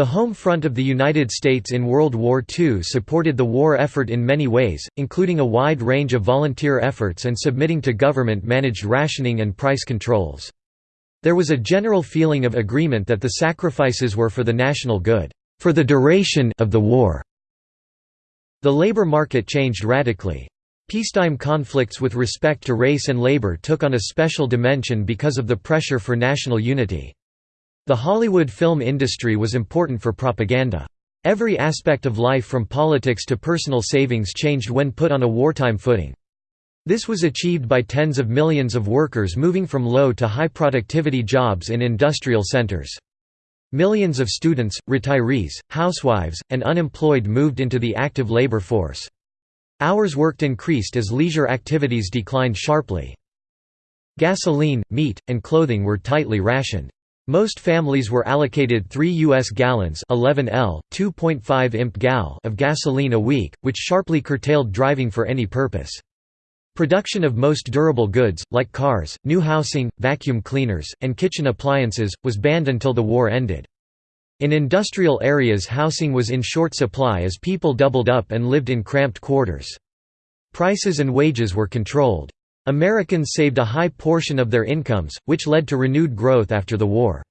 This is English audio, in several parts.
The home front of the United States in World War II supported the war effort in many ways, including a wide range of volunteer efforts and submitting to government-managed rationing and price controls. There was a general feeling of agreement that the sacrifices were for the national good, for the duration of the war. The labor market changed radically. Peacetime conflicts with respect to race and labor took on a special dimension because of the pressure for national unity. The Hollywood film industry was important for propaganda. Every aspect of life from politics to personal savings changed when put on a wartime footing. This was achieved by tens of millions of workers moving from low to high productivity jobs in industrial centers. Millions of students, retirees, housewives, and unemployed moved into the active labor force. Hours worked increased as leisure activities declined sharply. Gasoline, meat, and clothing were tightly rationed. Most families were allocated 3 U.S. gallons 11 L, 2.5 imp gal of gasoline a week, which sharply curtailed driving for any purpose. Production of most durable goods, like cars, new housing, vacuum cleaners, and kitchen appliances, was banned until the war ended. In industrial areas housing was in short supply as people doubled up and lived in cramped quarters. Prices and wages were controlled. Americans saved a high portion of their incomes, which led to renewed growth after the war.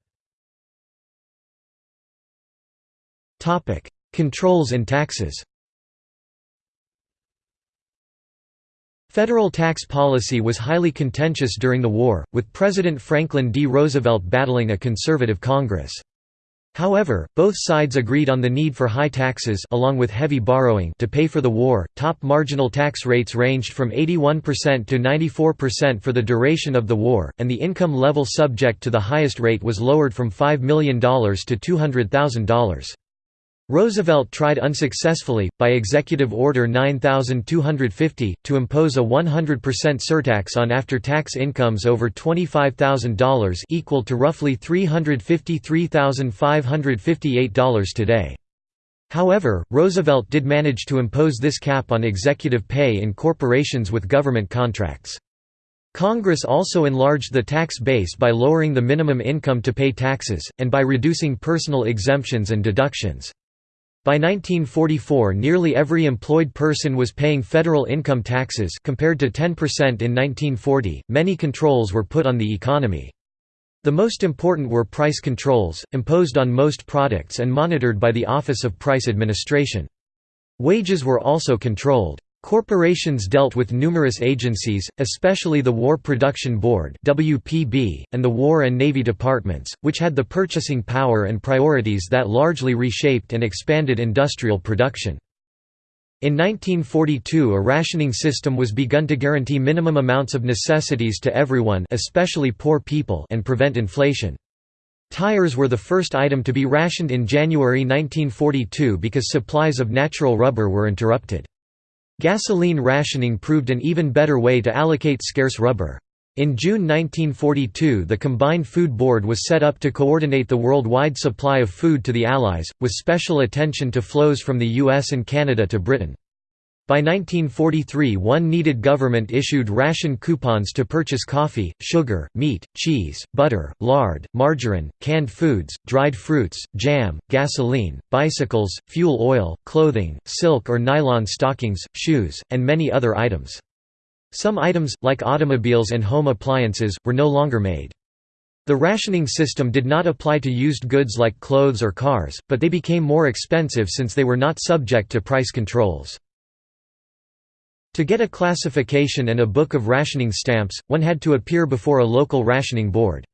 Controls and taxes Federal tax policy was highly contentious during the war, with President Franklin D. Roosevelt battling a conservative Congress. However, both sides agreed on the need for high taxes along with heavy borrowing to pay for the war. Top marginal tax rates ranged from 81% to 94% for the duration of the war, and the income level subject to the highest rate was lowered from $5 million to $200,000. Roosevelt tried unsuccessfully, by Executive Order 9250, to impose a 100% surtax on after-tax incomes over $25,000 equal to roughly $353,558 today. However, Roosevelt did manage to impose this cap on executive pay in corporations with government contracts. Congress also enlarged the tax base by lowering the minimum income to pay taxes, and by reducing personal exemptions and deductions. By 1944 nearly every employed person was paying federal income taxes compared to 10% in 1940. Many controls were put on the economy. The most important were price controls, imposed on most products and monitored by the Office of Price Administration. Wages were also controlled. Corporations dealt with numerous agencies, especially the War Production Board (WPB) and the War and Navy Departments, which had the purchasing power and priorities that largely reshaped and expanded industrial production. In 1942 a rationing system was begun to guarantee minimum amounts of necessities to everyone especially poor people and prevent inflation. Tires were the first item to be rationed in January 1942 because supplies of natural rubber were interrupted. Gasoline rationing proved an even better way to allocate scarce rubber. In June 1942 the Combined Food Board was set up to coordinate the worldwide supply of food to the Allies, with special attention to flows from the US and Canada to Britain. By 1943 one needed government issued ration coupons to purchase coffee, sugar, meat, cheese, butter, lard, margarine, canned foods, dried fruits, jam, gasoline, bicycles, fuel oil, clothing, silk or nylon stockings, shoes, and many other items. Some items, like automobiles and home appliances, were no longer made. The rationing system did not apply to used goods like clothes or cars, but they became more expensive since they were not subject to price controls. To get a classification and a book of rationing stamps, one had to appear before a local rationing board.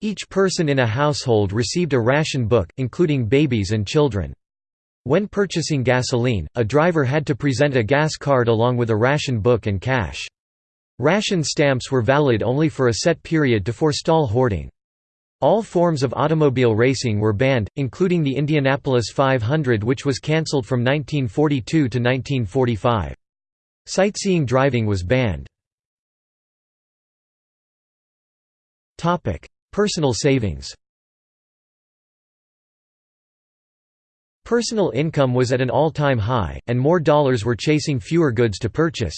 Each person in a household received a ration book, including babies and children. When purchasing gasoline, a driver had to present a gas card along with a ration book and cash. Ration stamps were valid only for a set period to forestall hoarding. All forms of automobile racing were banned, including the Indianapolis 500 which was cancelled from 1942 to 1945. Sightseeing driving was banned. Personal savings Personal income was at an all-time high, and more dollars were chasing fewer goods to purchase.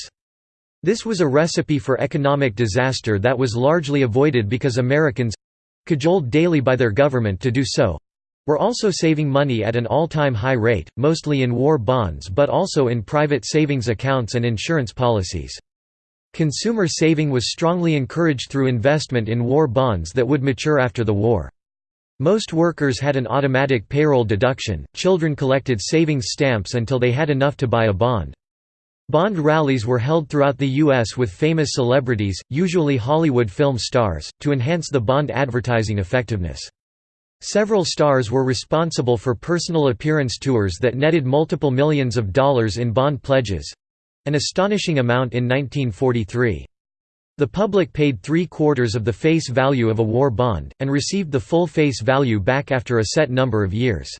This was a recipe for economic disaster that was largely avoided because Americans—cajoled daily by their government to do so, were also saving money at an all-time high rate, mostly in war bonds but also in private savings accounts and insurance policies. Consumer saving was strongly encouraged through investment in war bonds that would mature after the war. Most workers had an automatic payroll deduction, children collected savings stamps until they had enough to buy a bond. Bond rallies were held throughout the U.S. with famous celebrities, usually Hollywood film stars, to enhance the bond advertising effectiveness. Several stars were responsible for personal appearance tours that netted multiple millions of dollars in bond pledges—an astonishing amount in 1943. The public paid three-quarters of the face value of a war bond, and received the full face value back after a set number of years.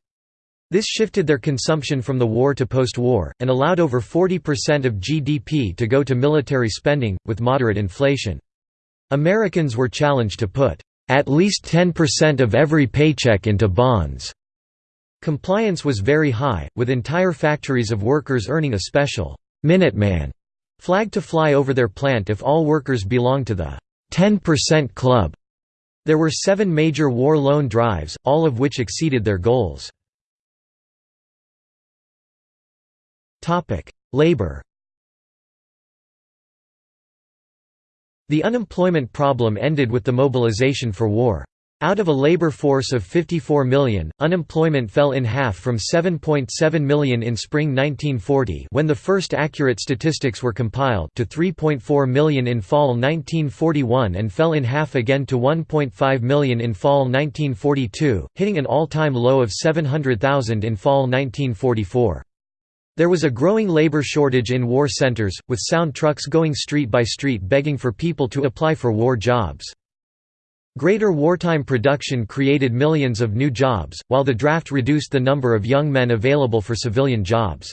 This shifted their consumption from the war to post-war, and allowed over 40% of GDP to go to military spending, with moderate inflation. Americans were challenged to put, "...at least 10% of every paycheck into bonds." Compliance was very high, with entire factories of workers earning a special, "'Minuteman' flag to fly over their plant if all workers belonged to the 10% Club. There were seven major war loan drives, all of which exceeded their goals. Labor The unemployment problem ended with the mobilization for war. Out of a labor force of 54 million, unemployment fell in half from 7.7 million in spring 1940 when the first accurate statistics were compiled to 3.4 million in fall 1941 and fell in half again to 1.5 million in fall 1942, hitting an all-time low of 700,000 in fall 1944. There was a growing labor shortage in war centers, with sound trucks going street by street begging for people to apply for war jobs. Greater wartime production created millions of new jobs, while the draft reduced the number of young men available for civilian jobs.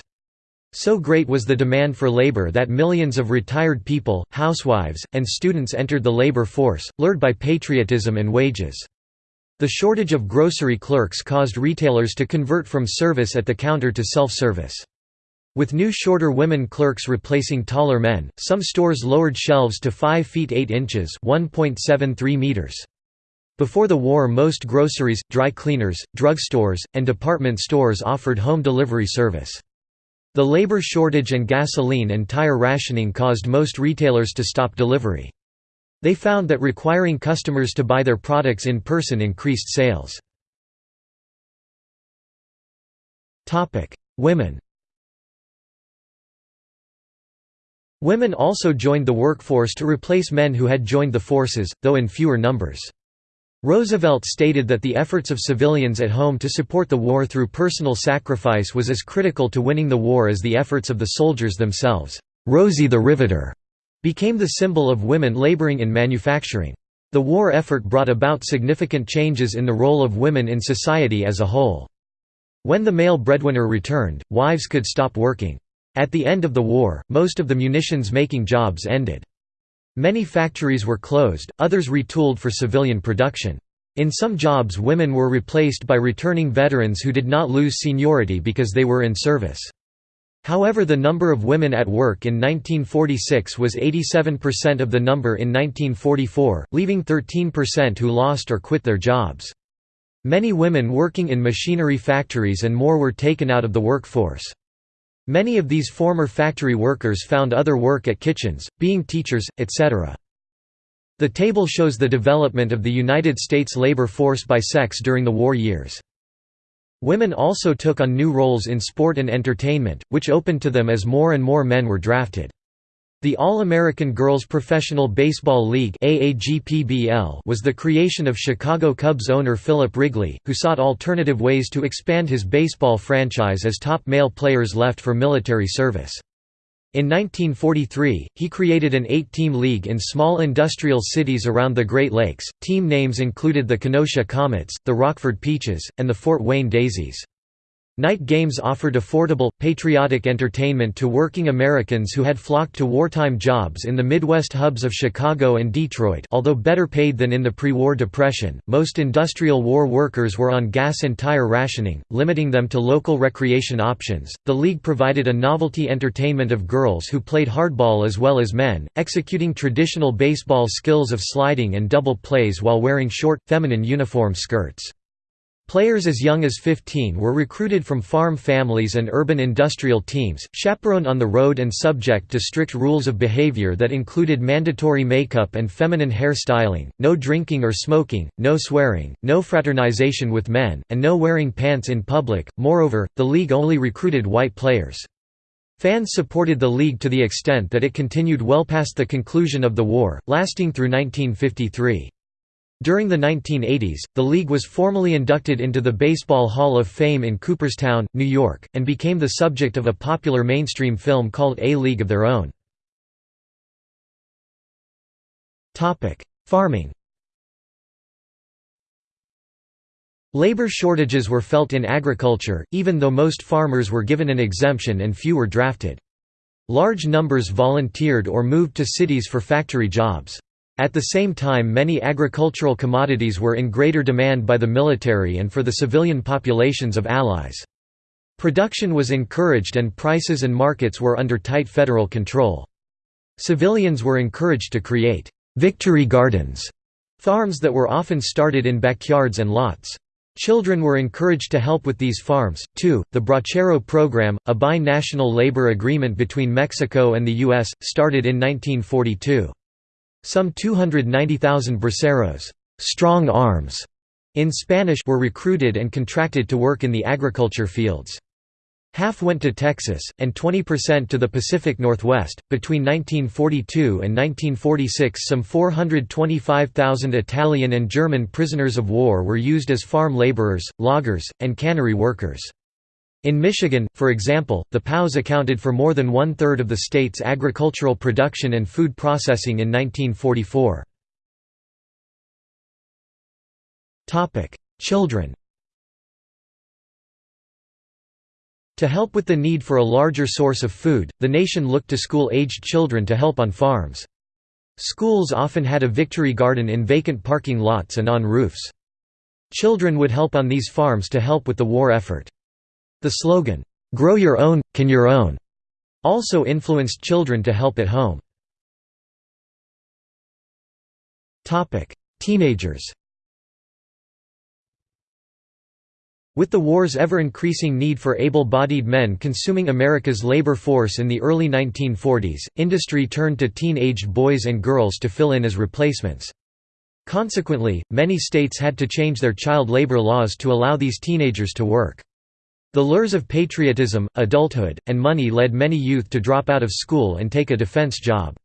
So great was the demand for labor that millions of retired people, housewives, and students entered the labor force, lured by patriotism and wages. The shortage of grocery clerks caused retailers to convert from service at the counter to self-service. With new shorter women clerks replacing taller men, some stores lowered shelves to 5 feet 8 inches meters. Before the war most groceries, dry cleaners, drugstores, and department stores offered home delivery service. The labor shortage and gasoline and tire rationing caused most retailers to stop delivery. They found that requiring customers to buy their products in person increased sales. Women Women also joined the workforce to replace men who had joined the forces, though in fewer numbers. Roosevelt stated that the efforts of civilians at home to support the war through personal sacrifice was as critical to winning the war as the efforts of the soldiers themselves. Rosie the Riveter became the symbol of women laboring in manufacturing. The war effort brought about significant changes in the role of women in society as a whole. When the male breadwinner returned, wives could stop working. At the end of the war, most of the munitions-making jobs ended. Many factories were closed, others retooled for civilian production. In some jobs women were replaced by returning veterans who did not lose seniority because they were in service. However the number of women at work in 1946 was 87% of the number in 1944, leaving 13% who lost or quit their jobs. Many women working in machinery factories and more were taken out of the workforce. Many of these former factory workers found other work at kitchens, being teachers, etc. The table shows the development of the United States labor force by sex during the war years. Women also took on new roles in sport and entertainment, which opened to them as more and more men were drafted. The All-American Girls Professional Baseball League was the creation of Chicago Cubs owner Philip Wrigley, who sought alternative ways to expand his baseball franchise as top male players left for military service. In 1943, he created an eight-team league in small industrial cities around the Great Lakes. Team names included the Kenosha Comets, the Rockford Peaches, and the Fort Wayne Daisies. Night games offered affordable, patriotic entertainment to working Americans who had flocked to wartime jobs in the Midwest hubs of Chicago and Detroit although better paid than in the pre-war Depression, most industrial war workers were on gas and tire rationing, limiting them to local recreation options. The league provided a novelty entertainment of girls who played hardball as well as men, executing traditional baseball skills of sliding and double plays while wearing short, feminine uniform skirts. Players as young as 15 were recruited from farm families and urban industrial teams, chaperoned on the road and subject to strict rules of behavior that included mandatory makeup and feminine hair styling, no drinking or smoking, no swearing, no fraternization with men, and no wearing pants in public. Moreover, the league only recruited white players. Fans supported the league to the extent that it continued well past the conclusion of the war, lasting through 1953. During the 1980s, the league was formally inducted into the Baseball Hall of Fame in Cooperstown, New York, and became the subject of a popular mainstream film called A League of Their Own. Farming Labor shortages were felt in agriculture, even though most farmers were given an exemption and few were drafted. Large numbers volunteered or moved to cities for factory jobs. At the same time many agricultural commodities were in greater demand by the military and for the civilian populations of allies. Production was encouraged and prices and markets were under tight federal control. Civilians were encouraged to create «victory gardens» farms that were often started in backyards and lots. Children were encouraged to help with these farms, too. The Bracero program, a bi-national labor agreement between Mexico and the U.S., started in 1942. Some 290,000 braceros strong arms", in Spanish were recruited and contracted to work in the agriculture fields. Half went to Texas, and 20% to the Pacific Northwest. Between 1942 and 1946, some 425,000 Italian and German prisoners of war were used as farm laborers, loggers, and cannery workers. In Michigan, for example, the POWs accounted for more than one-third of the state's agricultural production and food processing in 1944. Children To help with the need for a larger source of food, the nation looked to school-aged children to help on farms. Schools often had a victory garden in vacant parking lots and on roofs. Children would help on these farms to help with the war effort. The slogan, "'Grow your own, can your own' also influenced children to help at home. Teenagers With the war's ever-increasing need for able-bodied men consuming America's labor force in the early 1940s, industry turned to teen-aged boys and girls to fill in as replacements. Consequently, many states had to change their child labor laws to allow these teenagers to work. The lures of patriotism, adulthood, and money led many youth to drop out of school and take a defense job.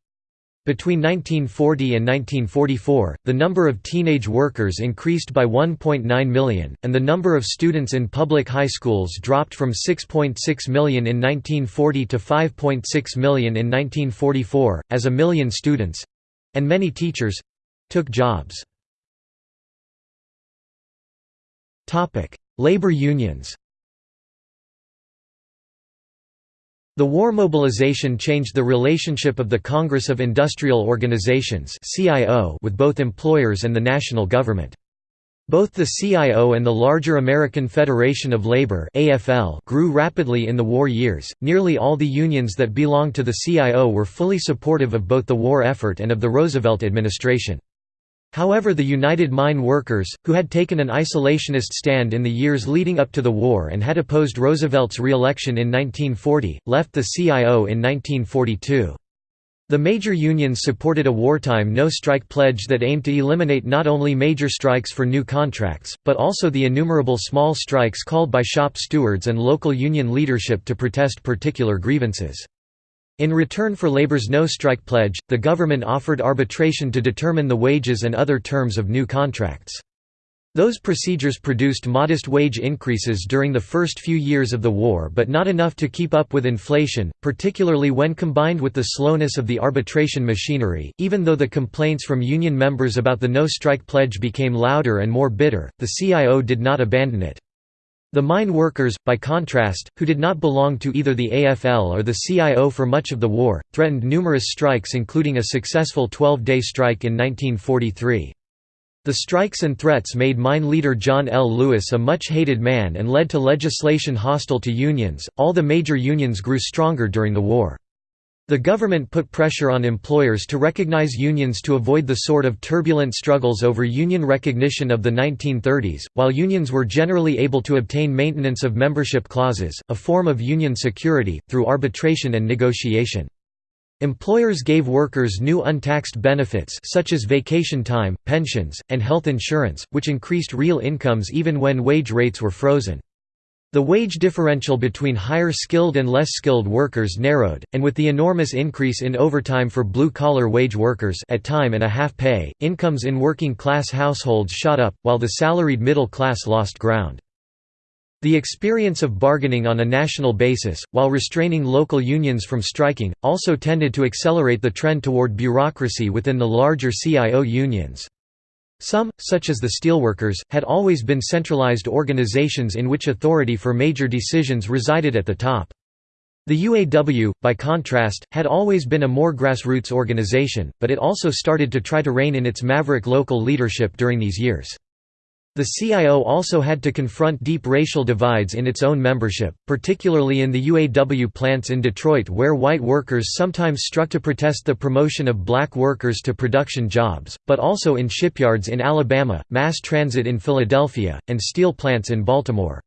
Between 1940 and 1944, the number of teenage workers increased by 1.9 million, and the number of students in public high schools dropped from 6.6 .6 million in 1940 to 5.6 million in 1944, as a million students—and many teachers—took jobs. Labor unions The war mobilization changed the relationship of the Congress of Industrial Organizations with both employers and the national government. Both the CIO and the larger American Federation of Labor (AFL) grew rapidly in the war years. Nearly all the unions that belonged to the CIO were fully supportive of both the war effort and of the Roosevelt administration. However the United Mine Workers, who had taken an isolationist stand in the years leading up to the war and had opposed Roosevelt's re-election in 1940, left the CIO in 1942. The major unions supported a wartime no-strike pledge that aimed to eliminate not only major strikes for new contracts, but also the innumerable small strikes called by shop stewards and local union leadership to protest particular grievances. In return for labor's no-strike pledge, the government offered arbitration to determine the wages and other terms of new contracts. Those procedures produced modest wage increases during the first few years of the war but not enough to keep up with inflation, particularly when combined with the slowness of the arbitration machinery. Even though the complaints from union members about the no-strike pledge became louder and more bitter, the CIO did not abandon it. The mine workers, by contrast, who did not belong to either the AFL or the CIO for much of the war, threatened numerous strikes including a successful 12-day strike in 1943. The strikes and threats made mine leader John L. Lewis a much hated man and led to legislation hostile to unions. All the major unions grew stronger during the war. The government put pressure on employers to recognize unions to avoid the sort of turbulent struggles over union recognition of the 1930s, while unions were generally able to obtain maintenance of membership clauses, a form of union security, through arbitration and negotiation. Employers gave workers new untaxed benefits such as vacation time, pensions, and health insurance, which increased real incomes even when wage rates were frozen. The wage differential between higher skilled and less skilled workers narrowed, and with the enormous increase in overtime for blue-collar wage workers at time and a half pay, incomes in working-class households shot up, while the salaried middle class lost ground. The experience of bargaining on a national basis, while restraining local unions from striking, also tended to accelerate the trend toward bureaucracy within the larger CIO unions. Some, such as the steelworkers, had always been centralized organizations in which authority for major decisions resided at the top. The UAW, by contrast, had always been a more grassroots organization, but it also started to try to rein in its maverick local leadership during these years. The CIO also had to confront deep racial divides in its own membership, particularly in the UAW plants in Detroit where white workers sometimes struck to protest the promotion of black workers to production jobs, but also in shipyards in Alabama, mass transit in Philadelphia, and steel plants in Baltimore.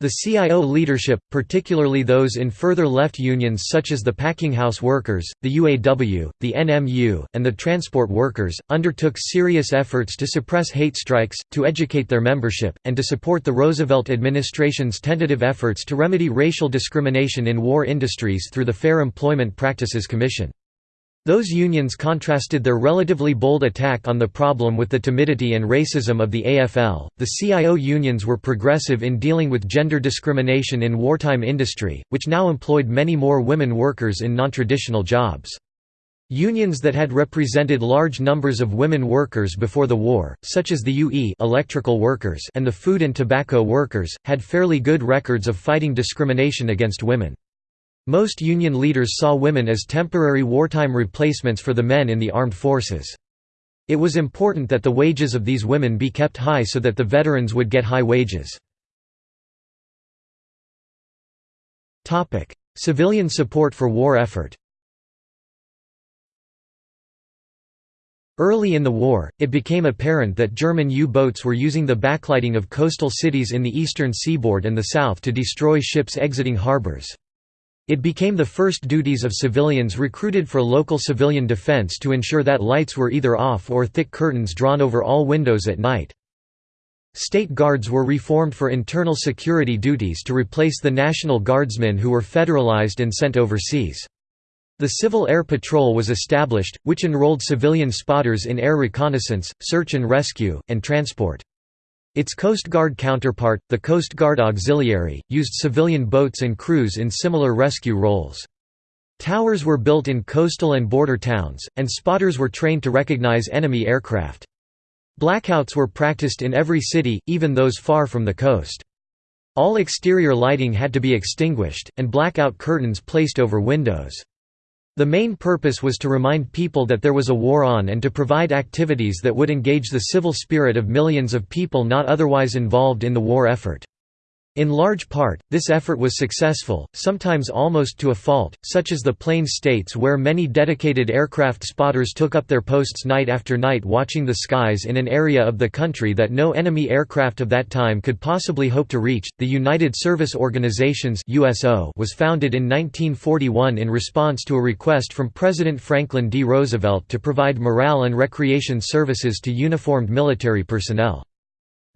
The CIO leadership, particularly those in further left unions such as the packinghouse workers, the UAW, the NMU, and the transport workers, undertook serious efforts to suppress hate strikes, to educate their membership, and to support the Roosevelt administration's tentative efforts to remedy racial discrimination in war industries through the Fair Employment Practices Commission. Those unions contrasted their relatively bold attack on the problem with the timidity and racism of the AFL. The CIO unions were progressive in dealing with gender discrimination in wartime industry, which now employed many more women workers in nontraditional jobs. Unions that had represented large numbers of women workers before the war, such as the UE electrical workers and the food and tobacco workers, had fairly good records of fighting discrimination against women. Most Union leaders saw women as temporary wartime replacements for the men in the armed forces. It was important that the wages of these women be kept high so that the veterans would get high wages. Civilian support for war effort Early in the war, it became apparent that German U-boats were using the backlighting of coastal cities in the eastern seaboard and the south to destroy ships exiting harbors. It became the first duties of civilians recruited for local civilian defense to ensure that lights were either off or thick curtains drawn over all windows at night. State guards were reformed for internal security duties to replace the National Guardsmen who were federalized and sent overseas. The Civil Air Patrol was established, which enrolled civilian spotters in air reconnaissance, search and rescue, and transport. Its Coast Guard counterpart, the Coast Guard Auxiliary, used civilian boats and crews in similar rescue roles. Towers were built in coastal and border towns, and spotters were trained to recognize enemy aircraft. Blackouts were practiced in every city, even those far from the coast. All exterior lighting had to be extinguished, and blackout curtains placed over windows. The main purpose was to remind people that there was a war on and to provide activities that would engage the civil spirit of millions of people not otherwise involved in the war effort. In large part, this effort was successful, sometimes almost to a fault, such as the Plains states where many dedicated aircraft spotters took up their posts night after night watching the skies in an area of the country that no enemy aircraft of that time could possibly hope to reach. The United Service Organizations (USO) was founded in 1941 in response to a request from President Franklin D. Roosevelt to provide morale and recreation services to uniformed military personnel.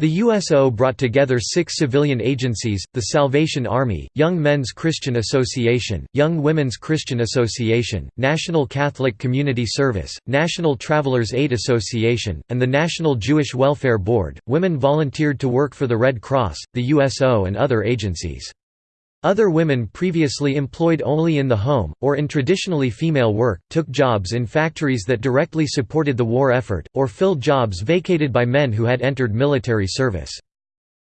The USO brought together six civilian agencies, the Salvation Army, Young Men's Christian Association, Young Women's Christian Association, National Catholic Community Service, National Travelers Aid Association, and the National Jewish Welfare Board. Women volunteered to work for the Red Cross, the USO, and other agencies. Other women previously employed only in the home, or in traditionally female work, took jobs in factories that directly supported the war effort, or filled jobs vacated by men who had entered military service.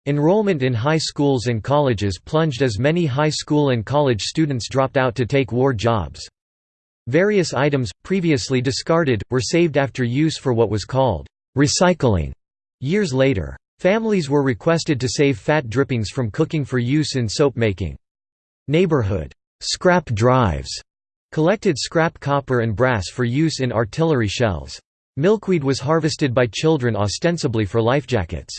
Enrollment in high schools and colleges plunged as many high school and college students dropped out to take war jobs. Various items, previously discarded, were saved after use for what was called recycling years later. Families were requested to save fat drippings from cooking for use in soap making. Neighborhood scrap drives Collected scrap copper and brass for use in artillery shells. Milkweed was harvested by children ostensibly for life lifejackets.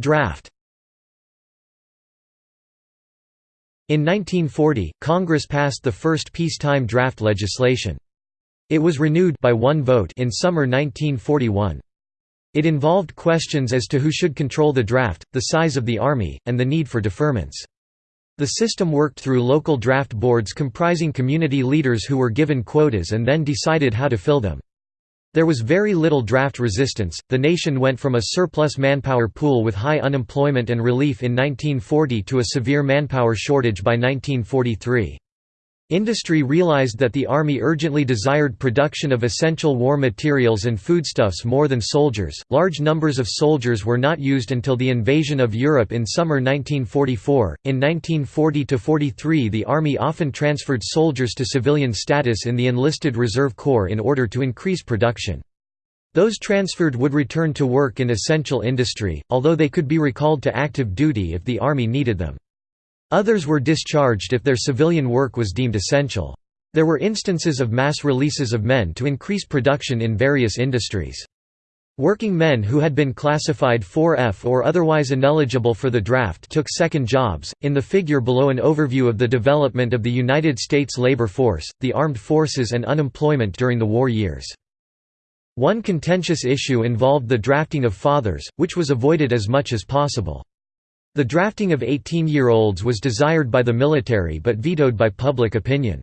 Draft In 1940, Congress passed the first peacetime draft legislation. It was renewed by one vote in summer 1941. It involved questions as to who should control the draft, the size of the army, and the need for deferments. The system worked through local draft boards comprising community leaders who were given quotas and then decided how to fill them. There was very little draft resistance. The nation went from a surplus manpower pool with high unemployment and relief in 1940 to a severe manpower shortage by 1943. Industry realized that the Army urgently desired production of essential war materials and foodstuffs more than soldiers. Large numbers of soldiers were not used until the invasion of Europe in summer 1944. In 1940 43, the Army often transferred soldiers to civilian status in the enlisted Reserve Corps in order to increase production. Those transferred would return to work in essential industry, although they could be recalled to active duty if the Army needed them. Others were discharged if their civilian work was deemed essential. There were instances of mass releases of men to increase production in various industries. Working men who had been classified 4F or otherwise ineligible for the draft took second jobs. In the figure below, an overview of the development of the United States labor force, the armed forces, and unemployment during the war years. One contentious issue involved the drafting of fathers, which was avoided as much as possible. The drafting of 18-year-olds was desired by the military but vetoed by public opinion.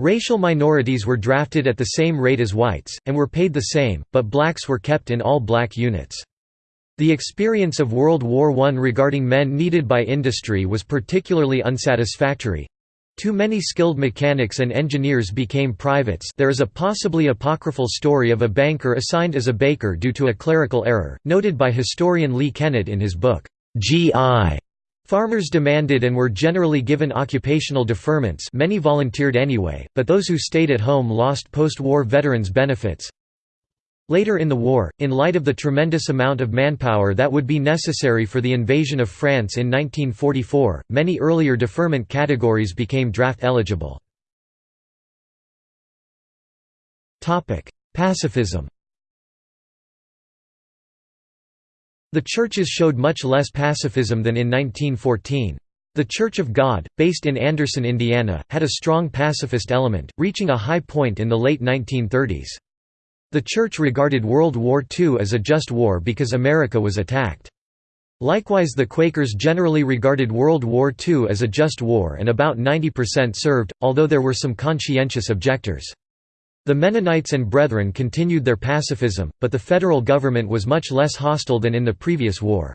Racial minorities were drafted at the same rate as whites, and were paid the same, but blacks were kept in all black units. The experience of World War I regarding men needed by industry was particularly unsatisfactory. Too many skilled mechanics and engineers became privates there is a possibly apocryphal story of a banker assigned as a baker due to a clerical error, noted by historian Lee Kennett in his book, GI. Farmers demanded and were generally given occupational deferments many volunteered anyway, but those who stayed at home lost post-war veterans' benefits. Later in the war, in light of the tremendous amount of manpower that would be necessary for the invasion of France in 1944, many earlier deferment categories became draft eligible. Pacifism The churches showed much less pacifism than in 1914. The Church of God, based in Anderson, Indiana, had a strong pacifist element, reaching a high point in the late 1930s. The church regarded World War II as a just war because America was attacked. Likewise the Quakers generally regarded World War II as a just war and about 90% served, although there were some conscientious objectors. The Mennonites and Brethren continued their pacifism, but the federal government was much less hostile than in the previous war.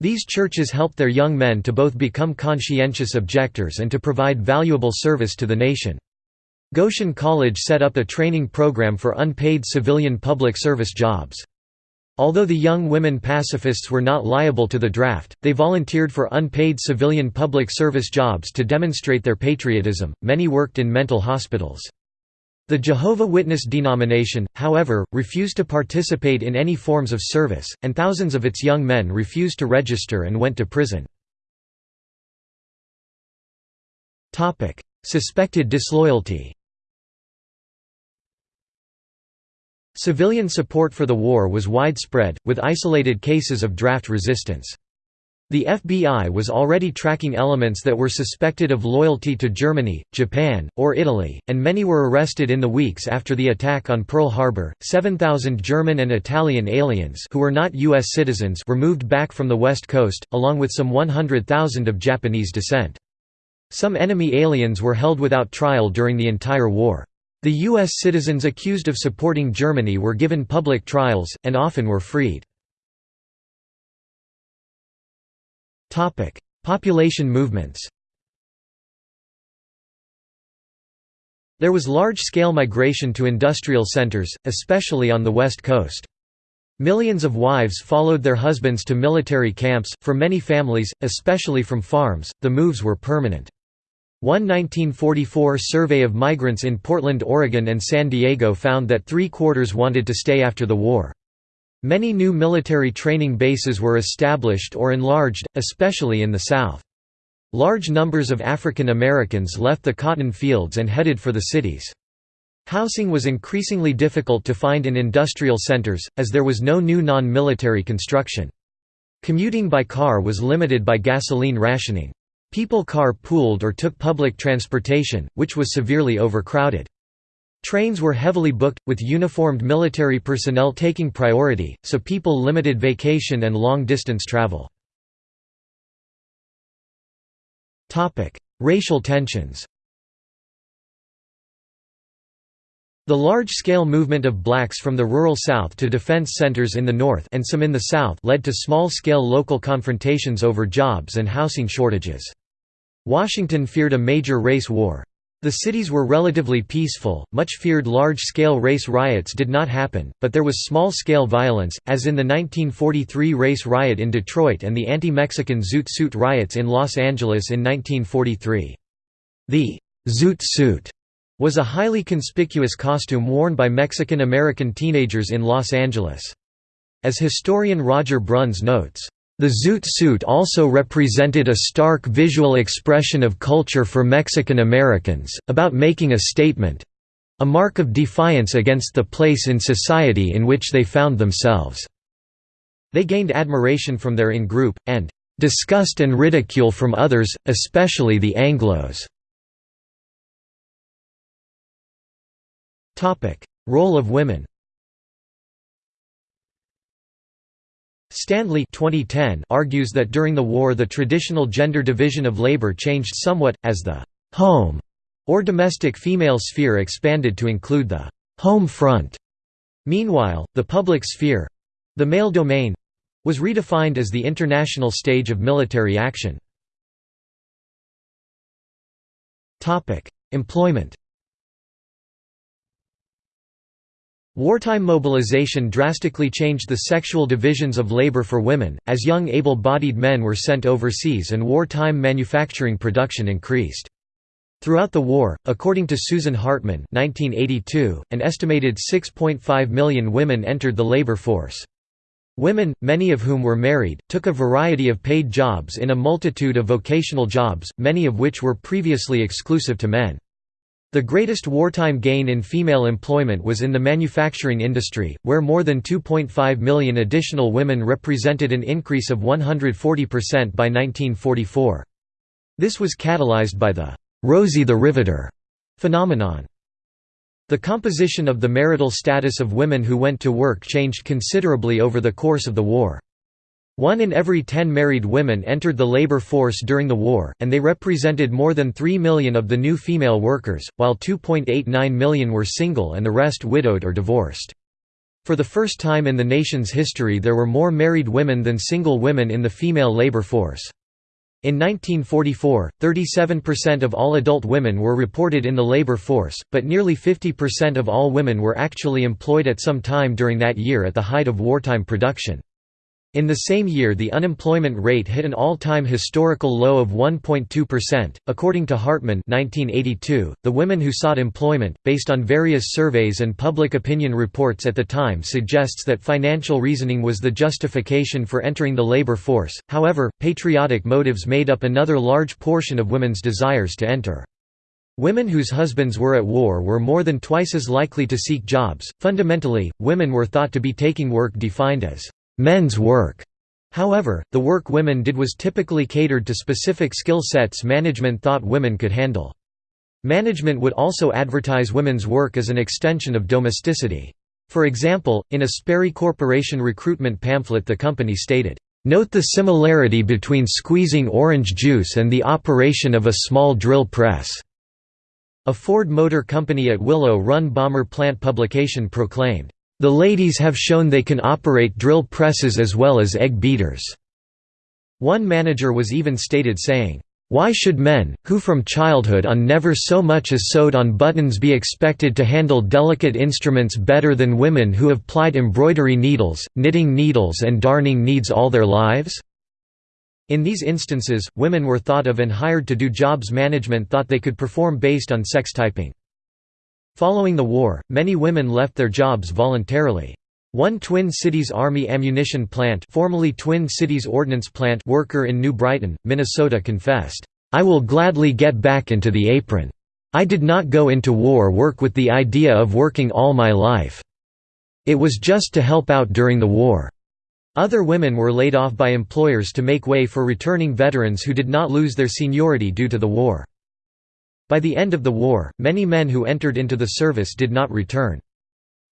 These churches helped their young men to both become conscientious objectors and to provide valuable service to the nation. Goshen College set up a training program for unpaid civilian public service jobs. Although the young women pacifists were not liable to the draft, they volunteered for unpaid civilian public service jobs to demonstrate their patriotism. Many worked in mental hospitals. The Jehovah Witness denomination, however, refused to participate in any forms of service, and thousands of its young men refused to register and went to prison. Suspected disloyalty Civilian support for the war was widespread, with isolated cases of draft resistance. The FBI was already tracking elements that were suspected of loyalty to Germany, Japan, or Italy, and many were arrested in the weeks after the attack on Pearl Harbor. 7,000 German and Italian aliens who were not U.S. citizens were moved back from the West Coast, along with some 100,000 of Japanese descent. Some enemy aliens were held without trial during the entire war. The U.S. citizens accused of supporting Germany were given public trials, and often were freed. Population movements There was large-scale migration to industrial centers, especially on the West Coast. Millions of wives followed their husbands to military camps. For many families, especially from farms, the moves were permanent. One 1944 survey of migrants in Portland, Oregon and San Diego found that three-quarters wanted to stay after the war. Many new military training bases were established or enlarged, especially in the South. Large numbers of African Americans left the cotton fields and headed for the cities. Housing was increasingly difficult to find in industrial centers, as there was no new non-military construction. Commuting by car was limited by gasoline rationing. People car-pooled or took public transportation, which was severely overcrowded. Trains were heavily booked, with uniformed military personnel taking priority, so people limited vacation and long-distance travel. Racial tensions The large-scale movement of blacks from the rural South to defense centers in the North and some in the South led to small-scale local confrontations over jobs and housing shortages. Washington feared a major race war. The cities were relatively peaceful, much feared large-scale race riots did not happen, but there was small-scale violence, as in the 1943 race riot in Detroit and the anti-Mexican Zoot Suit riots in Los Angeles in 1943. The «Zoot Suit» was a highly conspicuous costume worn by Mexican-American teenagers in Los Angeles. As historian Roger Bruns notes, the zoot suit also represented a stark visual expression of culture for Mexican Americans, about making a statement—a mark of defiance against the place in society in which they found themselves. They gained admiration from their in-group, and disgust and ridicule from others, especially the Anglos. Role of women Stanley 2010 argues that during the war the traditional gender division of labor changed somewhat, as the «home» or domestic female sphere expanded to include the «home front». Meanwhile, the public sphere—the male domain—was redefined as the international stage of military action. Employment Wartime mobilization drastically changed the sexual divisions of labor for women, as young able-bodied men were sent overseas and wartime manufacturing production increased. Throughout the war, according to Susan Hartmann 1982, an estimated 6.5 million women entered the labor force. Women, many of whom were married, took a variety of paid jobs in a multitude of vocational jobs, many of which were previously exclusive to men. The greatest wartime gain in female employment was in the manufacturing industry, where more than 2.5 million additional women represented an increase of 140% by 1944. This was catalyzed by the «Rosie the Riveter» phenomenon. The composition of the marital status of women who went to work changed considerably over the course of the war. One in every ten married women entered the labor force during the war, and they represented more than 3 million of the new female workers, while 2.89 million were single and the rest widowed or divorced. For the first time in the nation's history there were more married women than single women in the female labor force. In 1944, 37% of all adult women were reported in the labor force, but nearly 50% of all women were actually employed at some time during that year at the height of wartime production. In the same year the unemployment rate hit an all-time historical low of 1.2%. According to Hartmann 1982, the women who sought employment, based on various surveys and public opinion reports at the time suggests that financial reasoning was the justification for entering the labor force, however, patriotic motives made up another large portion of women's desires to enter. Women whose husbands were at war were more than twice as likely to seek jobs. Fundamentally, women were thought to be taking work defined as men's work. However, the work women did was typically catered to specific skill sets management thought women could handle. Management would also advertise women's work as an extension of domesticity. For example, in a Sperry Corporation recruitment pamphlet the company stated, "...note the similarity between squeezing orange juice and the operation of a small drill press." A Ford Motor Company at Willow Run Bomber Plant publication proclaimed, the ladies have shown they can operate drill presses as well as egg beaters." One manager was even stated saying, "'Why should men, who from childhood on never so much as sewed on buttons be expected to handle delicate instruments better than women who have plied embroidery needles, knitting needles and darning needs all their lives?' In these instances, women were thought of and hired to do jobs management thought they could perform based on sex typing. Following the war, many women left their jobs voluntarily. One Twin Cities Army ammunition plant formerly Twin Cities Ordnance Plant worker in New Brighton, Minnesota confessed, I will gladly get back into the apron. I did not go into war work with the idea of working all my life. It was just to help out during the war." Other women were laid off by employers to make way for returning veterans who did not lose their seniority due to the war. By the end of the war, many men who entered into the service did not return.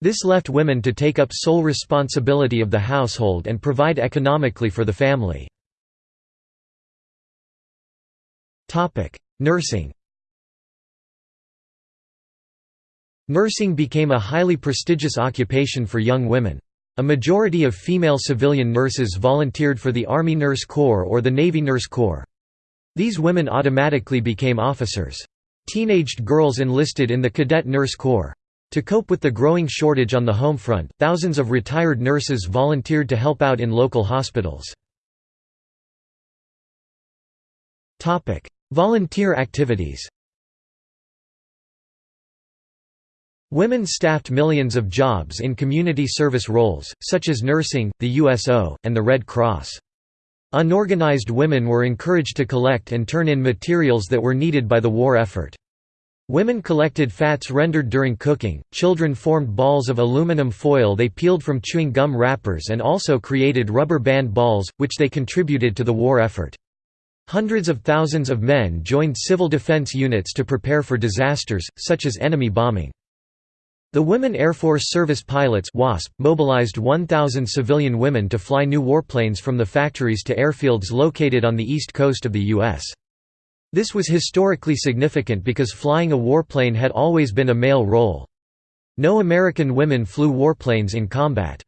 This left women to take up sole responsibility of the household and provide economically for the family. Nursing Nursing became a highly prestigious occupation for young women. A majority of female civilian nurses volunteered for the Army Nurse Corps or the Navy Nurse Corps. These women automatically became officers. Teenaged girls enlisted in the Cadet Nurse Corps. To cope with the growing shortage on the home front, thousands of retired nurses volunteered to help out in local hospitals. Volunteer activities Women staffed millions of jobs in community service roles, such as nursing, the USO, and the Red Cross. Unorganized women were encouraged to collect and turn in materials that were needed by the war effort. Women collected fats rendered during cooking, children formed balls of aluminum foil they peeled from chewing gum wrappers and also created rubber band balls, which they contributed to the war effort. Hundreds of thousands of men joined civil defense units to prepare for disasters, such as enemy bombing. The Women Air Force Service Pilots WASP mobilized 1,000 civilian women to fly new warplanes from the factories to airfields located on the east coast of the U.S. This was historically significant because flying a warplane had always been a male role. No American women flew warplanes in combat.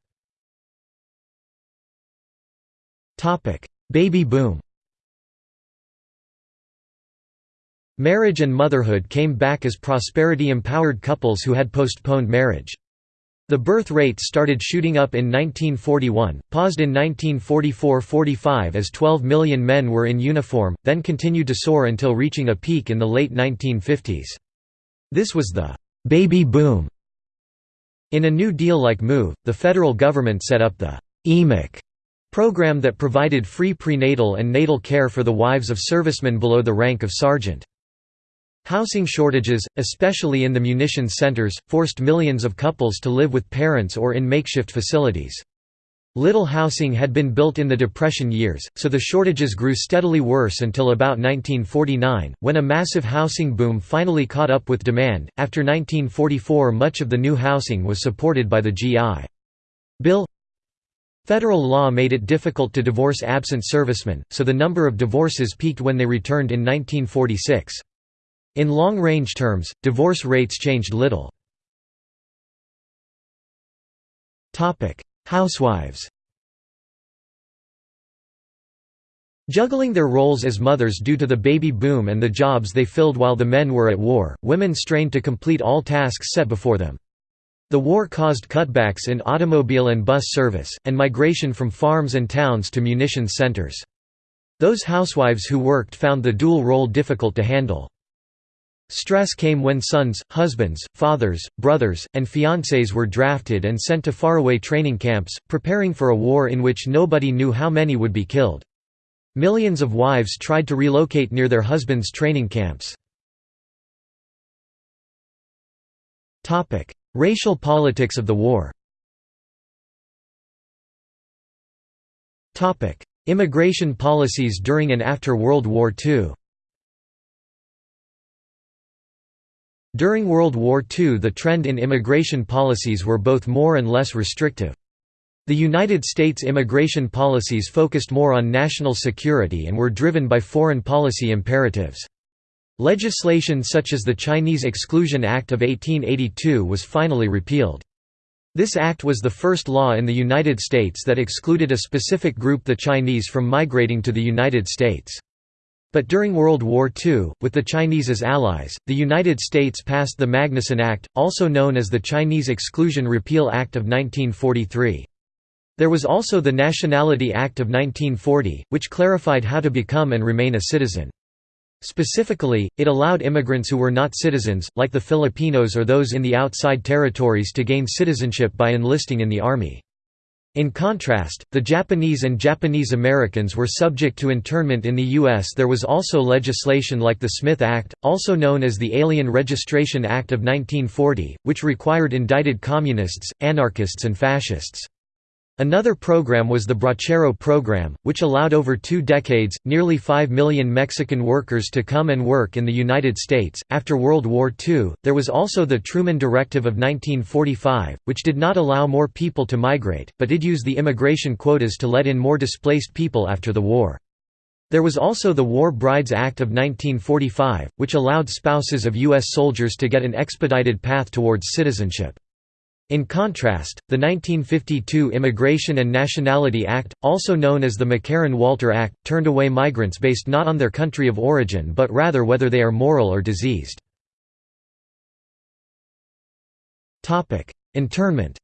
Baby boom Marriage and motherhood came back as prosperity-empowered couples who had postponed marriage. The birth rate started shooting up in 1941, paused in 1944–45 as 12 million men were in uniform, then continued to soar until reaching a peak in the late 1950s. This was the «baby boom». In a New Deal-like move, the federal government set up the EMIC program that provided free prenatal and natal care for the wives of servicemen below the rank of sergeant. Housing shortages, especially in the munitions centers, forced millions of couples to live with parents or in makeshift facilities. Little housing had been built in the Depression years, so the shortages grew steadily worse until about 1949, when a massive housing boom finally caught up with demand. After 1944, much of the new housing was supported by the GI Bill. Federal law made it difficult to divorce absent servicemen, so the number of divorces peaked when they returned in 1946. In long-range terms, divorce rates changed little. Housewives Juggling their roles as mothers due to the baby boom and the jobs they filled while the men were at war, women strained to complete all tasks set before them. The war caused cutbacks in automobile and bus service, and migration from farms and towns to munitions centers. Those housewives who worked found the dual role difficult to handle. Stress came when sons, husbands, fathers, brothers, and fiancés were drafted and sent to faraway training camps, preparing for a war in which nobody knew how many would be killed. Millions of wives tried to relocate near their husbands' training camps. Racial politics of the war Immigration policies during and after World War II During World War II the trend in immigration policies were both more and less restrictive. The United States immigration policies focused more on national security and were driven by foreign policy imperatives. Legislation such as the Chinese Exclusion Act of 1882 was finally repealed. This act was the first law in the United States that excluded a specific group the Chinese from migrating to the United States. But during World War II, with the Chinese as allies, the United States passed the Magnuson Act, also known as the Chinese Exclusion Repeal Act of 1943. There was also the Nationality Act of 1940, which clarified how to become and remain a citizen. Specifically, it allowed immigrants who were not citizens, like the Filipinos or those in the outside territories to gain citizenship by enlisting in the army. In contrast, the Japanese and Japanese Americans were subject to internment in the U.S. There was also legislation like the Smith Act, also known as the Alien Registration Act of 1940, which required indicted communists, anarchists and fascists. Another program was the Bracero program, which allowed over two decades, nearly 5 million Mexican workers to come and work in the United States. After World War II, there was also the Truman Directive of 1945, which did not allow more people to migrate, but did use the immigration quotas to let in more displaced people after the war. There was also the War Brides Act of 1945, which allowed spouses of U.S. soldiers to get an expedited path towards citizenship. In contrast, the 1952 Immigration and Nationality Act, also known as the McCarran-Walter Act, turned away migrants based not on their country of origin but rather whether they are moral or diseased. Internment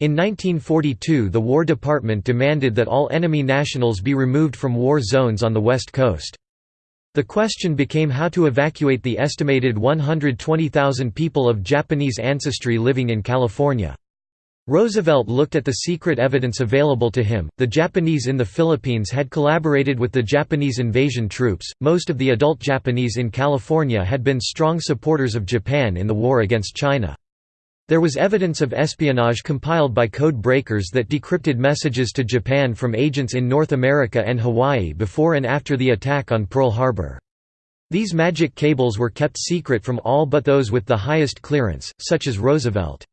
In 1942 the War Department demanded that all enemy nationals be removed from war zones on the West Coast. The question became how to evacuate the estimated 120,000 people of Japanese ancestry living in California. Roosevelt looked at the secret evidence available to him. The Japanese in the Philippines had collaborated with the Japanese invasion troops. Most of the adult Japanese in California had been strong supporters of Japan in the war against China. There was evidence of espionage compiled by code breakers that decrypted messages to Japan from agents in North America and Hawaii before and after the attack on Pearl Harbor. These magic cables were kept secret from all but those with the highest clearance, such as Roosevelt.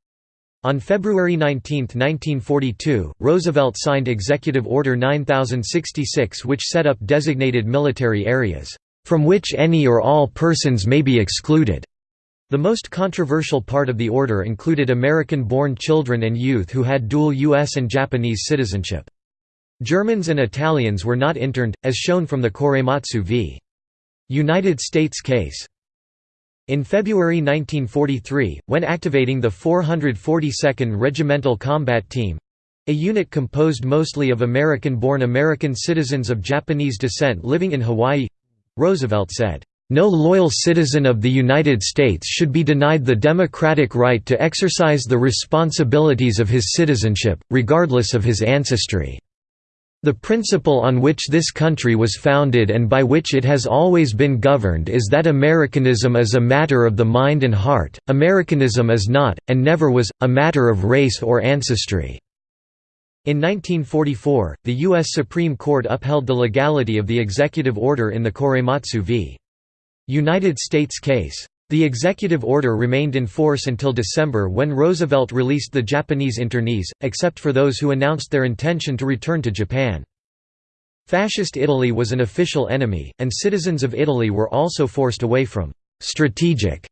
On February 19, 1942, Roosevelt signed Executive Order 9066 which set up designated military areas, "...from which any or all persons may be excluded." The most controversial part of the order included American-born children and youth who had dual U.S. and Japanese citizenship. Germans and Italians were not interned, as shown from the Korematsu v. United States case. In February 1943, when activating the 442nd Regimental Combat Team—a unit composed mostly of American-born American citizens of Japanese descent living in Hawaii—Roosevelt said, no loyal citizen of the United States should be denied the democratic right to exercise the responsibilities of his citizenship, regardless of his ancestry. The principle on which this country was founded and by which it has always been governed is that Americanism is a matter of the mind and heart, Americanism is not, and never was, a matter of race or ancestry." In 1944, the U.S. Supreme Court upheld the legality of the executive order in the Korematsu v. United States case. The executive order remained in force until December when Roosevelt released the Japanese internees, except for those who announced their intention to return to Japan. Fascist Italy was an official enemy, and citizens of Italy were also forced away from «strategic»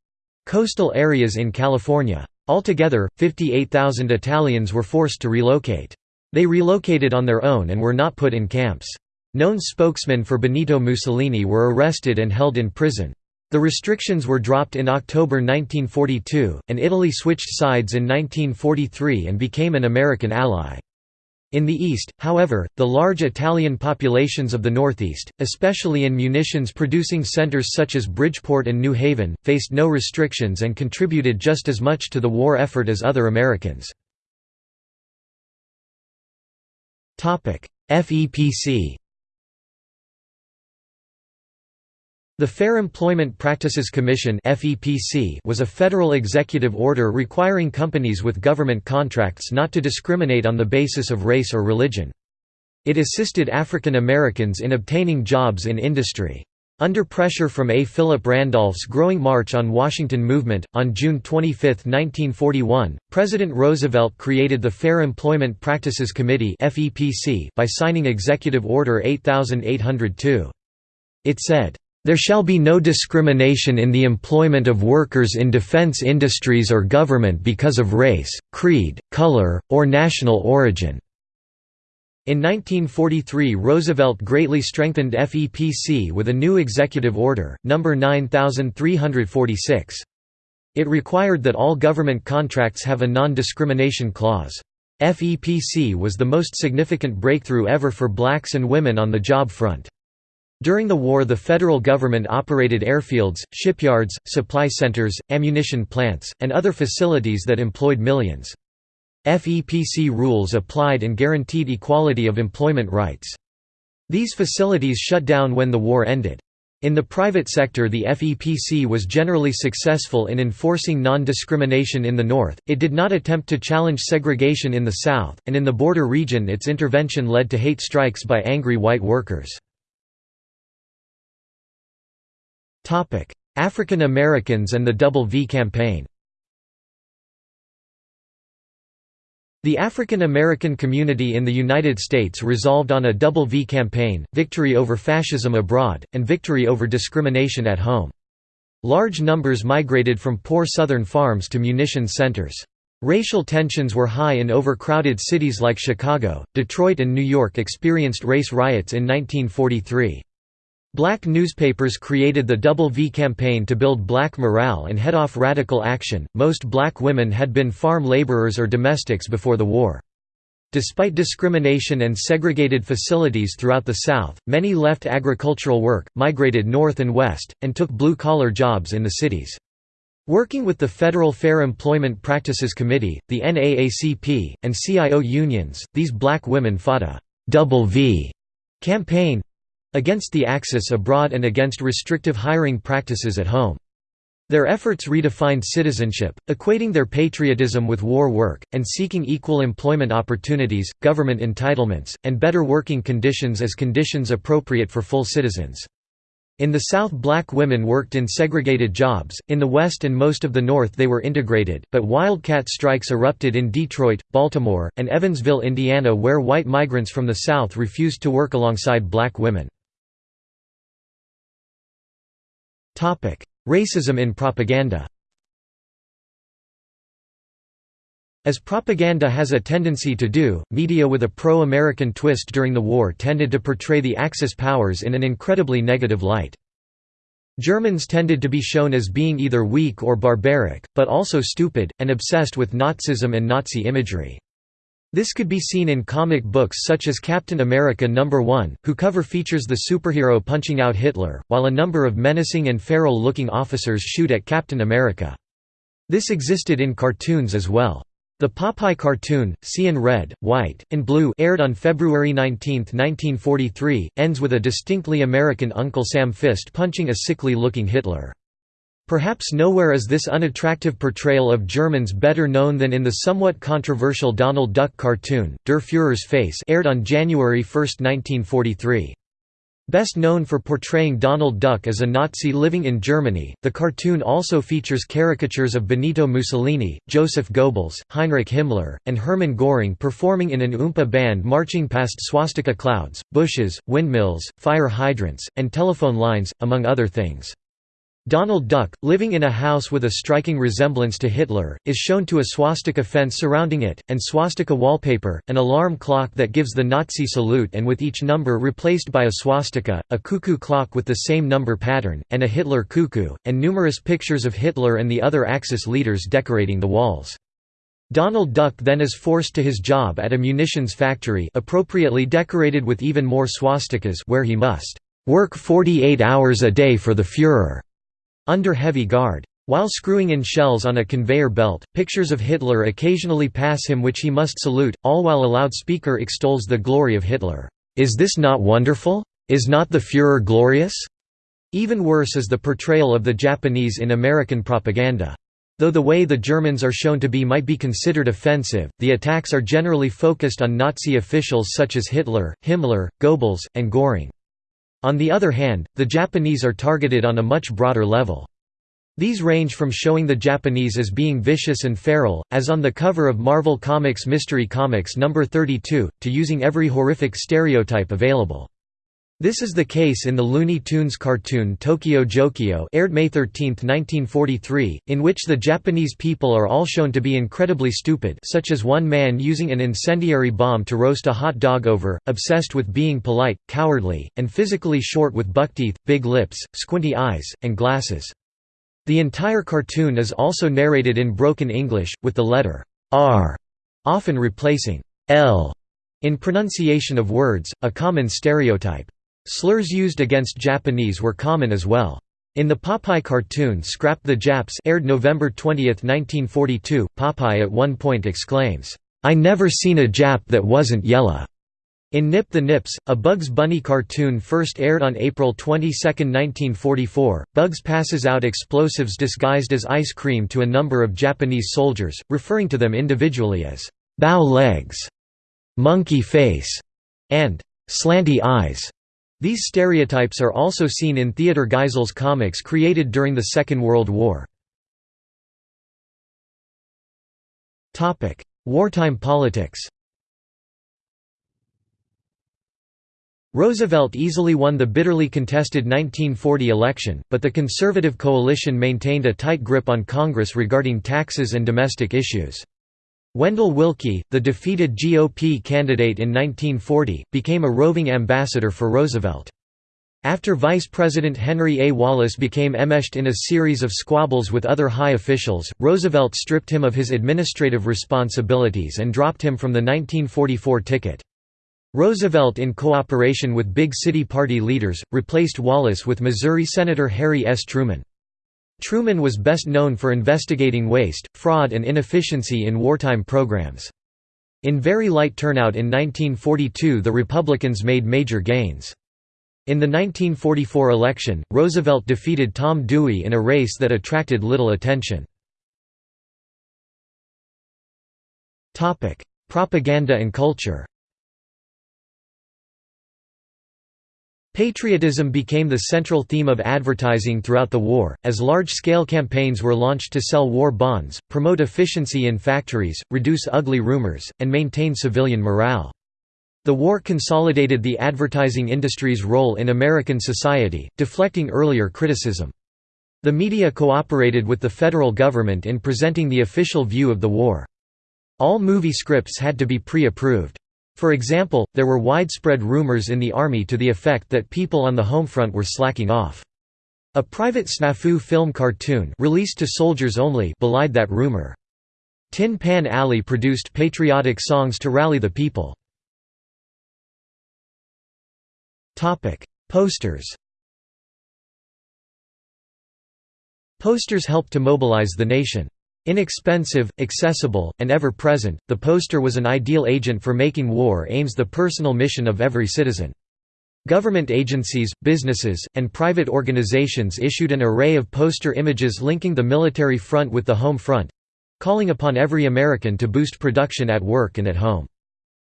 coastal areas in California. Altogether, 58,000 Italians were forced to relocate. They relocated on their own and were not put in camps. Known spokesmen for Benito Mussolini were arrested and held in prison. The restrictions were dropped in October 1942, and Italy switched sides in 1943 and became an American ally. In the east, however, the large Italian populations of the northeast, especially in munitions-producing centers such as Bridgeport and New Haven, faced no restrictions and contributed just as much to the war effort as other Americans. FEPC The Fair Employment Practices Commission was a federal executive order requiring companies with government contracts not to discriminate on the basis of race or religion. It assisted African Americans in obtaining jobs in industry. Under pressure from A. Philip Randolph's growing March on Washington movement, on June 25, 1941, President Roosevelt created the Fair Employment Practices Committee by signing Executive Order 8802. It said, there shall be no discrimination in the employment of workers in defense industries or government because of race, creed, color, or national origin." In 1943 Roosevelt greatly strengthened FEPC with a new executive order, No. 9346. It required that all government contracts have a non-discrimination clause. FEPC was the most significant breakthrough ever for blacks and women on the job front. During the war the federal government operated airfields, shipyards, supply centers, ammunition plants, and other facilities that employed millions. FEPC rules applied and guaranteed equality of employment rights. These facilities shut down when the war ended. In the private sector the FEPC was generally successful in enforcing non-discrimination in the north, it did not attempt to challenge segregation in the south, and in the border region its intervention led to hate strikes by angry white workers. African Americans and the Double V campaign The African American community in the United States resolved on a double V campaign, victory over fascism abroad, and victory over discrimination at home. Large numbers migrated from poor southern farms to munition centers. Racial tensions were high in overcrowded cities like Chicago, Detroit and New York experienced race riots in 1943. Black newspapers created the Double V campaign to build black morale and head off radical action. Most black women had been farm laborers or domestics before the war. Despite discrimination and segregated facilities throughout the South, many left agricultural work, migrated north and west, and took blue-collar jobs in the cities. Working with the Federal Fair Employment Practices Committee, the NAACP, and CIO unions, these black women fought a «double V» campaign, against the Axis abroad and against restrictive hiring practices at home. Their efforts redefined citizenship, equating their patriotism with war work, and seeking equal employment opportunities, government entitlements, and better working conditions as conditions appropriate for full citizens. In the South black women worked in segregated jobs, in the West and most of the North they were integrated, but wildcat strikes erupted in Detroit, Baltimore, and Evansville, Indiana where white migrants from the South refused to work alongside black women. Racism in propaganda As propaganda has a tendency to do, media with a pro-American twist during the war tended to portray the Axis powers in an incredibly negative light. Germans tended to be shown as being either weak or barbaric, but also stupid, and obsessed with Nazism and Nazi imagery. This could be seen in comic books such as Captain America No. 1, who cover features the superhero punching out Hitler, while a number of menacing and feral-looking officers shoot at Captain America. This existed in cartoons as well. The Popeye cartoon, Seein' Red, White, and Blue aired on February 19, 1943, ends with a distinctly American Uncle Sam fist punching a sickly-looking Hitler. Perhaps nowhere is this unattractive portrayal of Germans better known than in the somewhat controversial Donald Duck cartoon, Der Führer's Face aired on January 1, 1943. Best known for portraying Donald Duck as a Nazi living in Germany, the cartoon also features caricatures of Benito Mussolini, Joseph Goebbels, Heinrich Himmler, and Hermann Göring performing in an Oompa band marching past swastika clouds, bushes, windmills, fire hydrants, and telephone lines, among other things. Donald Duck, living in a house with a striking resemblance to Hitler, is shown to a swastika fence surrounding it, and swastika wallpaper, an alarm clock that gives the Nazi salute and with each number replaced by a swastika, a cuckoo clock with the same number pattern, and a Hitler cuckoo, and numerous pictures of Hitler and the other Axis leaders decorating the walls. Donald Duck then is forced to his job at a munitions factory appropriately decorated with even more swastikas where he must work 48 hours a day for the Führer under heavy guard. While screwing in shells on a conveyor belt, pictures of Hitler occasionally pass him which he must salute, all while a loudspeaker extols the glory of Hitler. Is this not wonderful? Is not the Führer glorious? Even worse is the portrayal of the Japanese in American propaganda. Though the way the Germans are shown to be might be considered offensive, the attacks are generally focused on Nazi officials such as Hitler, Himmler, Goebbels, and Göring. On the other hand, the Japanese are targeted on a much broader level. These range from showing the Japanese as being vicious and feral, as on the cover of Marvel Comics Mystery Comics No. 32, to using every horrific stereotype available. This is the case in the Looney Tunes cartoon Tokio Jokio aired May 13, 1943, in which the Japanese people are all shown to be incredibly stupid such as one man using an incendiary bomb to roast a hot dog over, obsessed with being polite, cowardly, and physically short with buckteeth, big lips, squinty eyes, and glasses. The entire cartoon is also narrated in broken English, with the letter R often replacing L in pronunciation of words, a common stereotype. Slurs used against Japanese were common as well. In the Popeye cartoon Scrap the Japs aired November 20, 1942, Popeye at one point exclaims, "'I never seen a Jap that wasn't yella." In Nip the Nips, a Bugs Bunny cartoon first aired on April 22, 1944, Bugs passes out explosives disguised as ice cream to a number of Japanese soldiers, referring to them individually as bow legs, monkey face, and slanty eyes. These stereotypes are also seen in Theodor Geisel's comics created during the Second World War. Wartime politics Roosevelt easily won the bitterly contested 1940 election, but the conservative coalition maintained a tight grip on Congress regarding taxes and domestic issues. Wendell Willkie, the defeated GOP candidate in 1940, became a roving ambassador for Roosevelt. After Vice President Henry A. Wallace became enmeshed in a series of squabbles with other high officials, Roosevelt stripped him of his administrative responsibilities and dropped him from the 1944 ticket. Roosevelt in cooperation with big city party leaders, replaced Wallace with Missouri Senator Harry S. Truman. Truman was best known for investigating waste, fraud and inefficiency in wartime programs. In very light turnout in 1942 the Republicans made major gains. In the 1944 election, Roosevelt defeated Tom Dewey in a race that attracted little attention. Propaganda and culture Patriotism became the central theme of advertising throughout the war, as large-scale campaigns were launched to sell war bonds, promote efficiency in factories, reduce ugly rumors, and maintain civilian morale. The war consolidated the advertising industry's role in American society, deflecting earlier criticism. The media cooperated with the federal government in presenting the official view of the war. All movie scripts had to be pre-approved. For example, there were widespread rumors in the army to the effect that people on the home front were slacking off. A private snafu film cartoon released to soldiers only belied that rumor. Tin Pan Alley produced patriotic songs to rally the people. Posters Posters helped to mobilize the nation. Inexpensive, accessible, and ever-present, the poster was an ideal agent for making war aims the personal mission of every citizen. Government agencies, businesses, and private organizations issued an array of poster images linking the military front with the home front—calling upon every American to boost production at work and at home.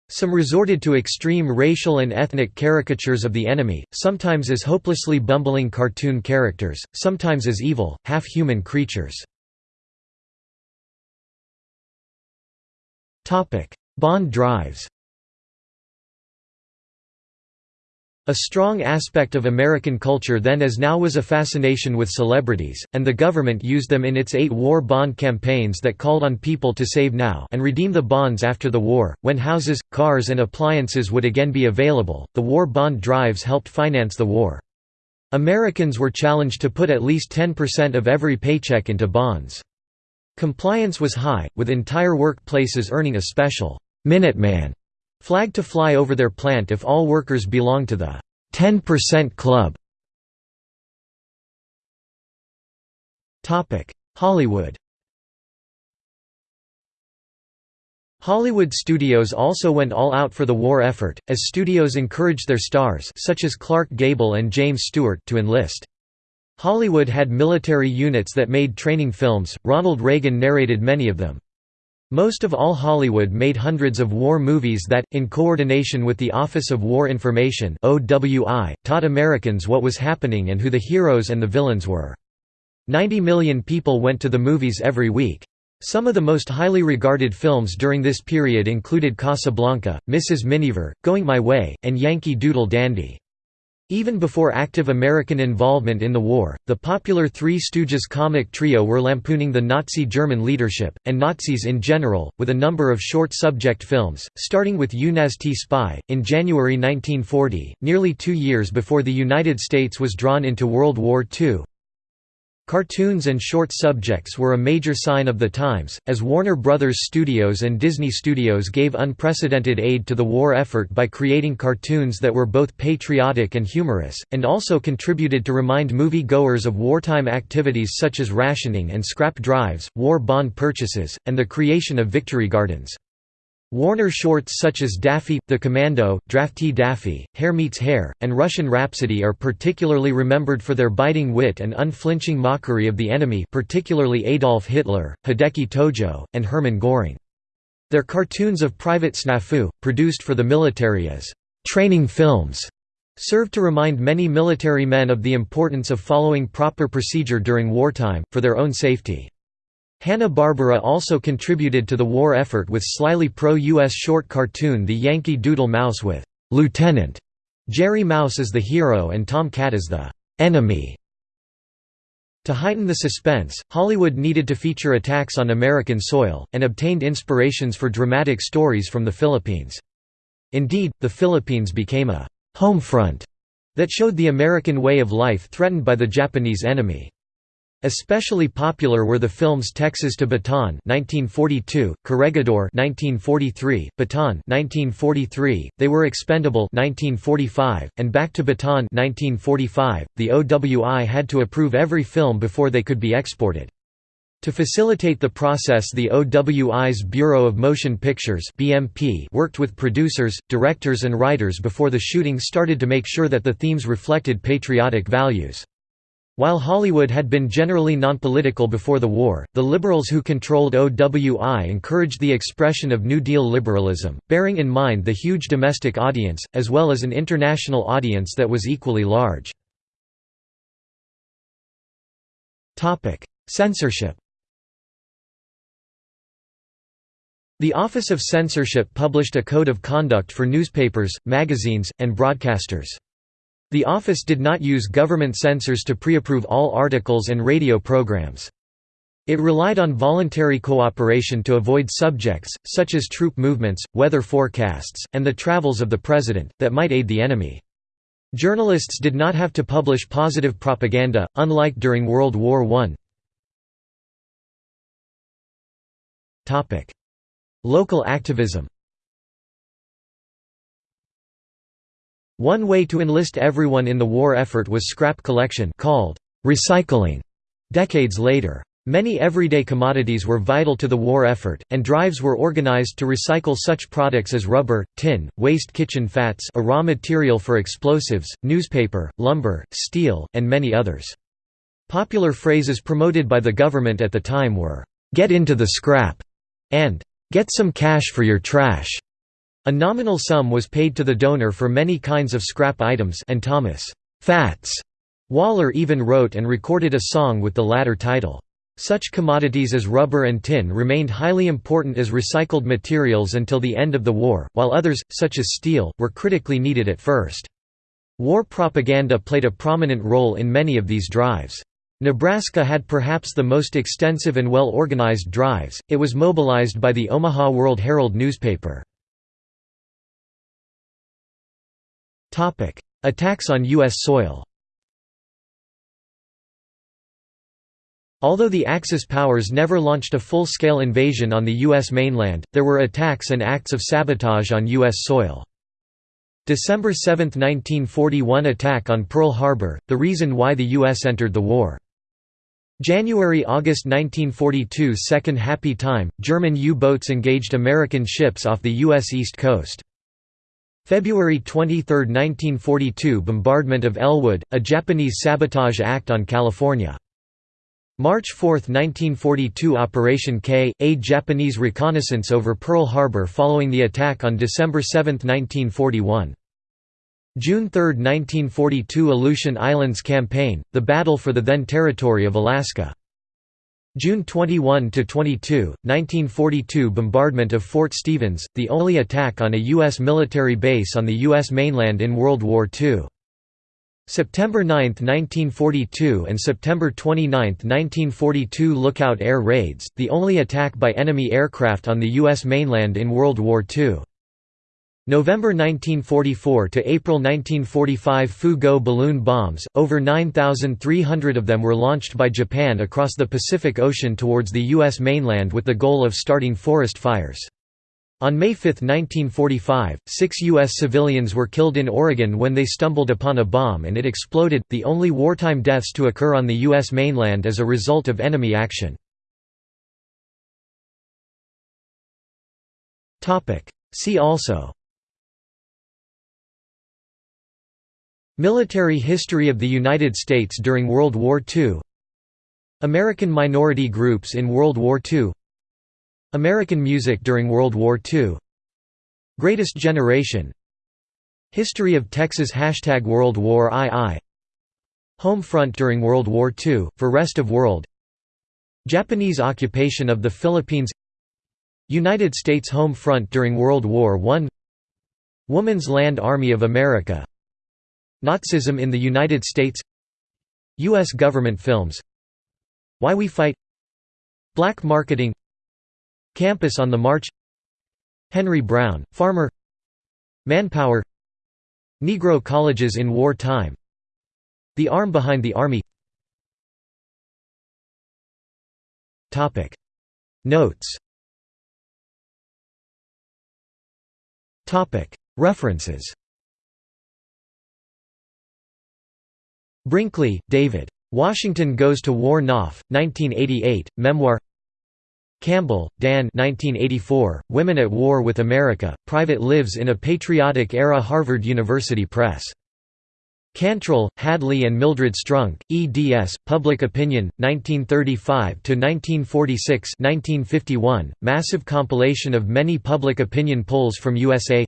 Some resorted to extreme racial and ethnic caricatures of the enemy, sometimes as hopelessly bumbling cartoon characters, sometimes as evil, half-human creatures. Bond drives A strong aspect of American culture then as now was a fascination with celebrities, and the government used them in its eight war bond campaigns that called on people to save now and redeem the bonds after the war. When houses, cars, and appliances would again be available, the war bond drives helped finance the war. Americans were challenged to put at least 10% of every paycheck into bonds. Compliance was high, with entire workplaces earning a special «Minuteman» flag to fly over their plant if all workers belonged to the 10% Club. Hollywood Hollywood studios also went all out for the war effort, as studios encouraged their stars such as Clark Gable and James Stewart to enlist. Hollywood had military units that made training films, Ronald Reagan narrated many of them. Most of all Hollywood made hundreds of war movies that, in coordination with the Office of War Information taught Americans what was happening and who the heroes and the villains were. 90 million people went to the movies every week. Some of the most highly regarded films during this period included Casablanca, Mrs. Miniver, Going My Way, and Yankee Doodle Dandy. Even before active American involvement in the war, the popular Three Stooges comic trio were lampooning the Nazi German leadership, and Nazis in general, with a number of short subject films, starting with You Nazty Spy, in January 1940, nearly two years before the United States was drawn into World War II. Cartoons and short subjects were a major sign of the times, as Warner Brothers Studios and Disney Studios gave unprecedented aid to the war effort by creating cartoons that were both patriotic and humorous, and also contributed to remind movie-goers of wartime activities such as rationing and scrap drives, war bond purchases, and the creation of victory gardens. Warner shorts such as Daffy, The Commando, Draftee Daffy, Herr Meets Hare, and Russian Rhapsody are particularly remembered for their biting wit and unflinching mockery of the enemy particularly Adolf Hitler, Hideki Tojo, and Hermann Göring. Their cartoons of Private Snafu, produced for the military as «training films», served to remind many military men of the importance of following proper procedure during wartime, for their own safety. Hanna-Barbera also contributed to the war effort with slyly pro-U.S. short cartoon The Yankee Doodle Mouse with "'Lieutenant' Jerry Mouse as the hero and Tom Cat as the "'enemy' To heighten the suspense, Hollywood needed to feature attacks on American soil, and obtained inspirations for dramatic stories from the Philippines. Indeed, the Philippines became a «home front» that showed the American way of life threatened by the Japanese enemy. Especially popular were the films Texas to Bataan 1942, Corregidor 1943, Bataan 1943, They Were Expendable 1945, and Back to Bataan 1945. The OWI had to approve every film before they could be exported. To facilitate the process the OWI's Bureau of Motion Pictures BMP worked with producers, directors and writers before the shooting started to make sure that the themes reflected patriotic values. While Hollywood had been generally nonpolitical before the war, the liberals who controlled OWI encouraged the expression of New Deal liberalism, bearing in mind the huge domestic audience, as well as an international audience that was equally large. Censorship The Office of Censorship published a code of conduct for newspapers, magazines, and broadcasters. The office did not use government censors to pre-approve all articles and radio programs. It relied on voluntary cooperation to avoid subjects, such as troop movements, weather forecasts, and the travels of the president, that might aid the enemy. Journalists did not have to publish positive propaganda, unlike during World War I. Local activism One way to enlist everyone in the war effort was scrap collection called recycling. Decades later. Many everyday commodities were vital to the war effort, and drives were organized to recycle such products as rubber, tin, waste kitchen fats a raw material for explosives, newspaper, lumber, steel, and many others. Popular phrases promoted by the government at the time were, "'Get into the scrap' and "'Get some cash for your trash' A nominal sum was paid to the donor for many kinds of scrap items and Thomas Fats Waller even wrote and recorded a song with the latter title. Such commodities as rubber and tin remained highly important as recycled materials until the end of the war, while others, such as steel, were critically needed at first. War propaganda played a prominent role in many of these drives. Nebraska had perhaps the most extensive and well-organized drives, it was mobilized by the Omaha World Herald newspaper. Attacks on U.S. soil Although the Axis powers never launched a full-scale invasion on the U.S. mainland, there were attacks and acts of sabotage on U.S. soil. December 7, 1941 attack on Pearl Harbor, the reason why the U.S. entered the war. January–August 1942 Second Happy Time, German U-boats engaged American ships off the U.S. East Coast. February 23, 1942 Bombardment of Ellwood, a Japanese sabotage act on California. March 4, 1942 Operation K, a Japanese reconnaissance over Pearl Harbor following the attack on December 7, 1941. June 3, 1942 Aleutian Islands Campaign, the battle for the then territory of Alaska. June 21–22, 1942 bombardment of Fort Stevens, the only attack on a U.S. military base on the U.S. mainland in World War II. September 9, 1942 and September 29, 1942 Lookout Air Raids, the only attack by enemy aircraft on the U.S. mainland in World War II. November 1944 to April 1945 Fu-Go balloon bombs, over 9,300 of them were launched by Japan across the Pacific Ocean towards the U.S. mainland with the goal of starting forest fires. On May 5, 1945, six U.S. civilians were killed in Oregon when they stumbled upon a bomb and it exploded, the only wartime deaths to occur on the U.S. mainland as a result of enemy action. See also Military history of the United States during World War II American minority groups in World War II American music during World War II Greatest Generation. History of Texas Hashtag World War II. Home front during World War II, for rest of world. Japanese occupation of the Philippines. United States home front during World War I Woman's Land Army of America Nazism in the United States U.S. government films Why We Fight Black marketing Campus on the March Henry Brown, farmer Manpower Negro colleges in war time The arm behind the army. Notes. References Brinkley, David. Washington Goes to War Knopf, 1988, Memoir Campbell, D'Ann 1984, Women at War with America, Private Lives in a Patriotic Era Harvard University Press. Cantril, Hadley and Mildred Strunk, eds. Public Opinion, 1935–1946 massive compilation of many public opinion polls from USA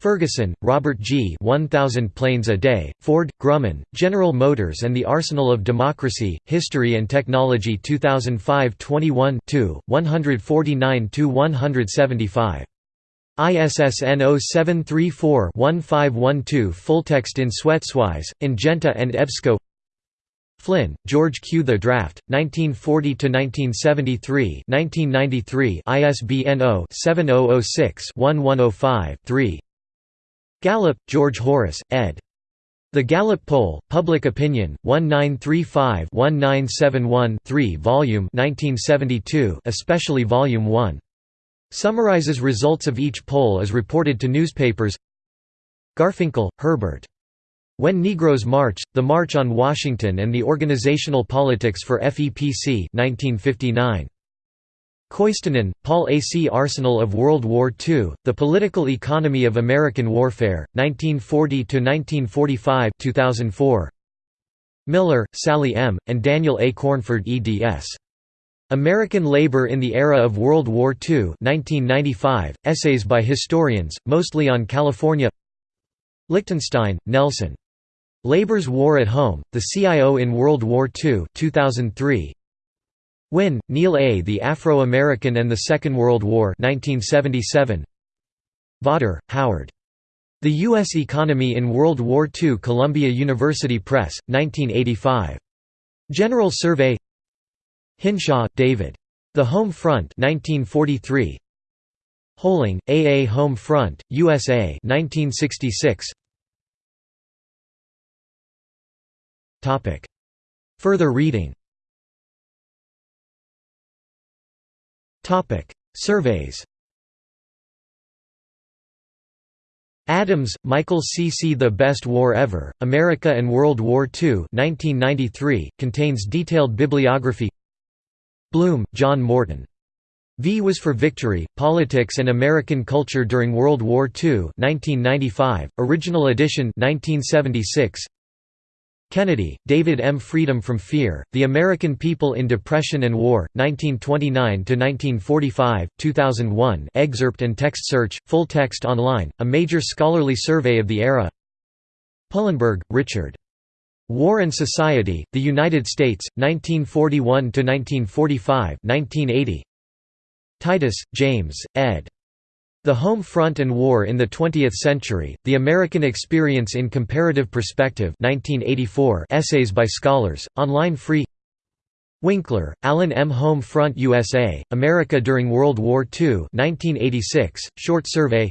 Ferguson, Robert G. 1000 Planes a Day, Ford, Grumman, General Motors and the Arsenal of Democracy, History and Technology 2005 21 149–175. ISSN 0734-1512 Fulltext in SwetsWise, Ingenta and EBSCO Flynn, George Q. The Draft, 1940–1973 1993 ISBN 0-7006-1105-3 Gallup, George Horace, ed. The Gallup Poll, Public Opinion, 1935-1971-3 Volume 1972 especially Volume 1. Summarizes results of each poll as reported to newspapers Garfinkel, Herbert. When Negroes March, The March on Washington and the Organizational Politics for FEPC 1959. Koistinen, Paul A. C. Arsenal of World War II, The Political Economy of American Warfare, 1940–1945 2004. Miller, Sally M., and Daniel A. Cornford eds. American Labor in the Era of World War II 1995, essays by historians, mostly on California Lichtenstein, Nelson. Labor's War at Home, The CIO in World War II 2003, Wynne, Neil A. The Afro-American and the Second World War 1977. Vawter, Howard. The U.S. Economy in World War II Columbia University Press, 1985. General Survey Hinshaw, David. The Home Front 1943. Hoehling, A. A. Home Front, USA 1966. Further reading Surveys Adams, Michael C. C. The Best War Ever, America and World War II 1993, contains detailed bibliography Blum, John Morton. V was for Victory, Politics and American Culture During World War II 1995, original edition 1976. Kennedy, David M. Freedom from Fear, The American People in Depression and War, 1929–1945, 2001 excerpt and text search, full text online, a major scholarly survey of the era Polenberg, Richard. War and Society, The United States, 1941–1945 1980. Titus, James, ed. The Home Front and War in the Twentieth Century, The American Experience in Comparative Perspective 1984 essays by scholars, online free Winkler, Alan M. Home Front USA, America during World War II 1986, short survey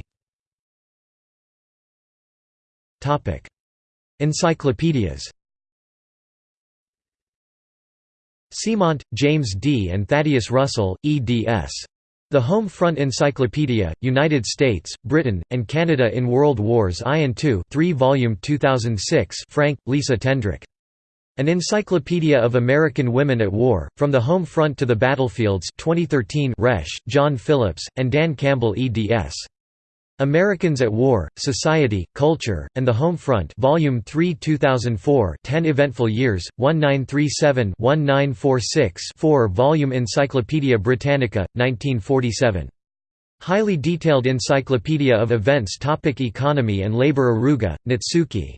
Encyclopedias Ciment, James D. and Thaddeus Russell, eds. The Home Front Encyclopedia, United States, Britain, and Canada in World Wars I and II 3 volume 2006 Frank, Lisa Tendrich. An Encyclopedia of American Women at War, From the Home Front to the Battlefields 2013 Resch, John Phillips, and D'Ann Campbell eds. Americans at War, Society, Culture, and the Home Front Volume 3 2004 10 Eventful Years, 1937-1946 4 Volume Encyclopædia Britannica, 1947. Highly detailed Encyclopedia of Events Topic Economy and Labor Aruga, Natsuki.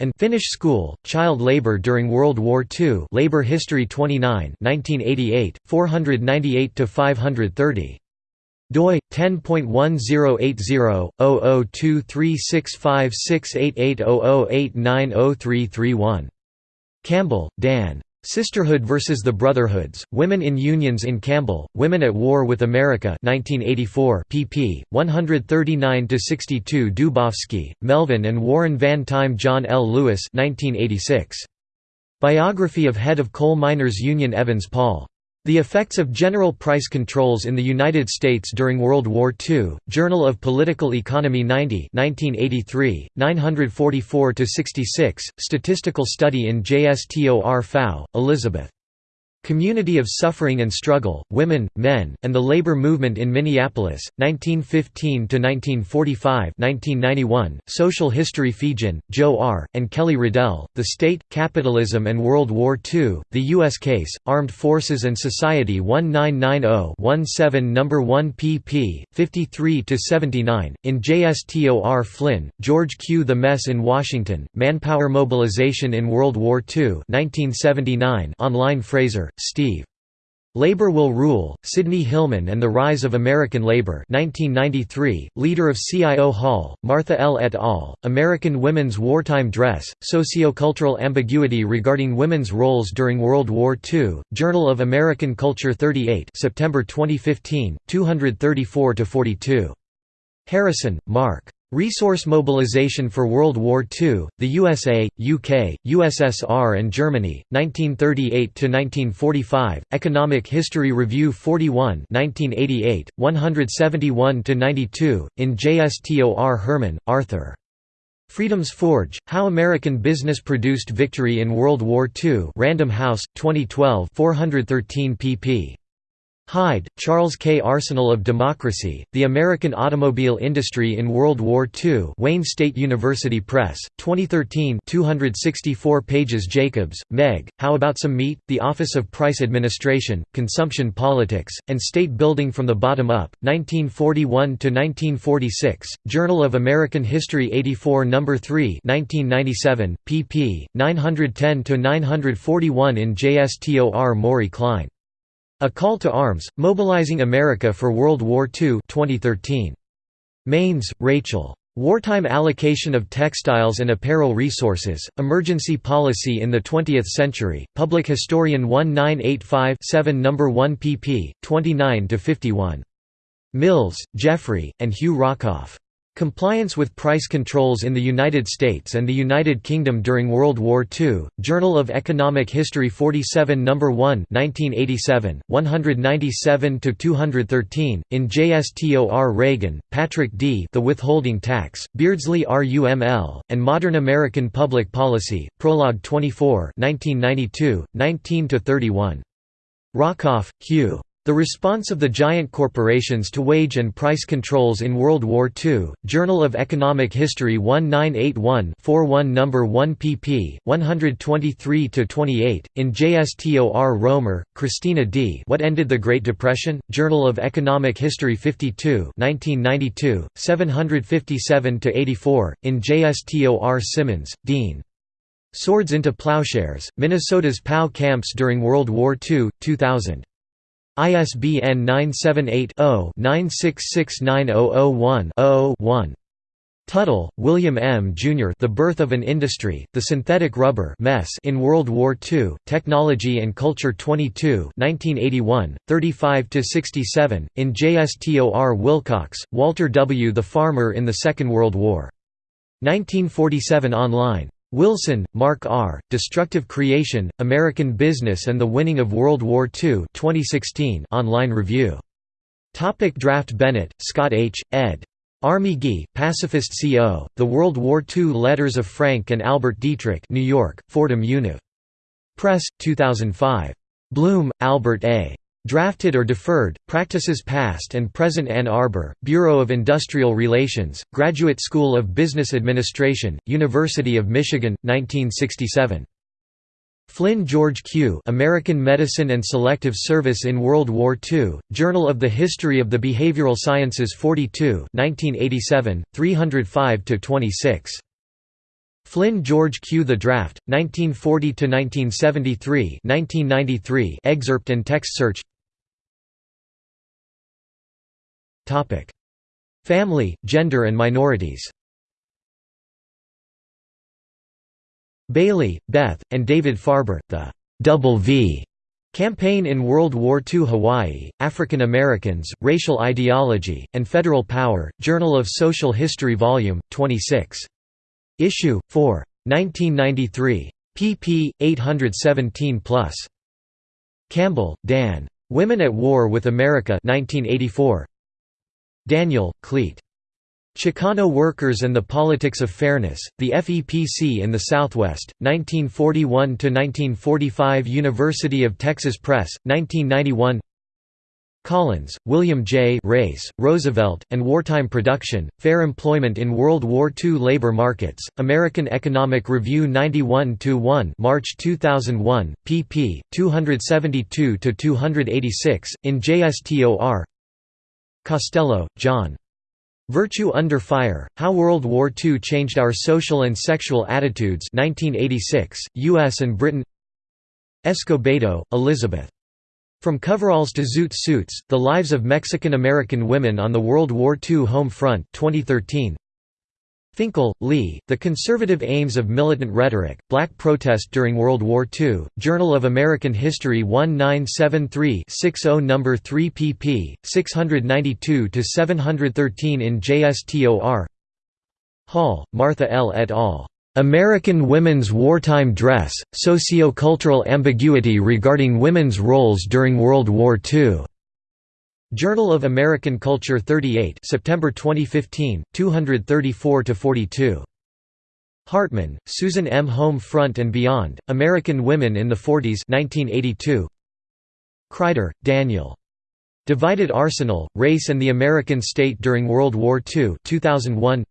And Finnish School, Child Labor During World War II Labor History 29 1988, 498–530 doi 10.1080/002365688008903331 Campbell, D'Ann. Sisterhood versus the Brotherhoods: Women in Unions in Campbell, Women at War with America 1984 pp. 139–62 Dubofsky, Melvin and Warren Van Tine John L. Lewis 1986. Biography of Head of Coal Miners Union Evans Paul. The Effects of General Price Controls in the United States During World War II, Journal of Political Economy 90 1983, 944–66, Statistical Study in JSTOR Faue, Elizabeth. Community of Suffering and Struggle, Women, Men, and the Labor Movement in Minneapolis, 1915–1945 1991, Social History Feagin, Joe R., and Kelly Riddell, The State, Capitalism and World War II, The U.S. Case, Armed Forces and Society 1990-17 No. 1 pp. 53–79, in JSTOR Flynn, George Q. The Mess in Washington, Manpower Mobilization in World War II 1979 online Fraser, Steve. Labor Will Rule, Sidney Hillman and the Rise of American Labor 1993, leader of CIO Hall, Martha L. et al., American Women's Wartime Dress, Sociocultural Ambiguity Regarding Women's Roles During World War II, Journal of American Culture 38 September 2015, 234–42. Harrison, Mark. Resource mobilization for World War II, the USA, UK, USSR and Germany, 1938–1945, Economic History Review 41 1988, 171–92, in JSTOR Herman, Arthur. Freedom's Forge, How American Business Produced Victory in World War II Random House, 2012 413 pp. Hyde, Charles K. Arsenal of Democracy, The American Automobile Industry in World War II Wayne State University Press, 2013 264 pages Jacobs, Meg, How About Some Meat, The Office of Price Administration, Consumption Politics, and State Building from the Bottom Up, 1941–1946, Journal of American History 84 No. 3 1997, pp. 910–941 in JSTOR Maury Klein. A Call to Arms, Mobilizing America for World War II 2013. Maines, Rachel. Wartime Allocation of Textiles and Apparel Resources, Emergency Policy in the Twentieth Century, Public Historian 1985-7 No. 1 pp. 29–51. Mills, Jeffrey, and Hugh Rockoff. Compliance with Price Controls in the United States and the United Kingdom during World War II, Journal of Economic History 47 No. 1 1987, 197–213, in JSTOR Reagan, Patrick D. The Withholding Tax, Beardsley RUML, and Modern American Public Policy, Prologue 24 1992, 19–31. Rockoff, Hugh. The Response of the Giant Corporations to Wage and Price Controls in World War II, Journal of Economic History 1981-41 No. 1 pp. 123–28, in JSTOR Romer, Christina D. What Ended the Great Depression? Journal of Economic History 52 1992, 757–84, in JSTOR Simmons, Dean. Swords into Plowshares, Minnesota's POW Camps During World War II, 2000. ISBN 978-0-9669001-0-1. Tuttle, William M. Jr. The Birth of an Industry, The Synthetic Rubber Mess in World War II, Technology and Culture 22 1981, 35–67, in JSTOR Wilcox, Walter W. The Farmer in the Second World War. 1947 online. Wilson, Mark R., Destructive Creation, American Business and the Winning of World War II 2016 online review. Topic draft Bennett, Scott H., ed. Army Guy, Pacifist Co., The World War II Letters of Frank and Albert Dietrich New York, Fordham Univ. Press, 2005. Blum, Albert A. Drafted or Deferred, Practices Past and Present Ann Arbor, Bureau of Industrial Relations, Graduate School of Business Administration, University of Michigan, 1967. Flynn George Q. American Medicine and Selective Service in World War II, Journal of the History of the Behavioral Sciences 42 1987, 305–26. Flynn George Q. The Draft, 1940–1973 1993 excerpt and text search Family, gender and minorities Bailey, Beth, and David Farber, the Double V Campaign in World War II Hawaii, African Americans, Racial Ideology, and Federal Power, Journal of Social History Vol. 26. Issue, 4. 1993. pp. 817+. Campbell, D'Ann. Women at War with America 1984. Daniel, Clete. Chicano Workers and the Politics of Fairness, The FEPC in the Southwest, 1941–1945 University of Texas Press, 1991 Collins, William J. Race, Roosevelt, and Wartime Production, Fair Employment in World War II Labor Markets, American Economic Review 91–1 March 2001, pp. 272–286, in JSTOR Costello, John. Virtue Under Fire, How World War II Changed Our Social and Sexual Attitudes 1986, U.S. and Britain Escobedo, Elizabeth. From Coveralls to Zoot Suits, The Lives of Mexican-American Women on the World War II Home Front 2013. Finkel, Lee, The Conservative Aims of Militant Rhetoric, Black Protest During World War II, Journal of American History 1973-60 No. 3 pp. 692–713 in JSTOR Hall, Martha L. et al. American Women's Wartime Dress, Sociocultural Ambiguity Regarding Women's Roles During World War II. Journal of American Culture 38 September 2015, 234–42. Hartmann, Susan M. Home Front and Beyond, American Women in the Forties 1982. Kryder, Daniel. Divided Arsenal, Race and the American State During World War II 2001.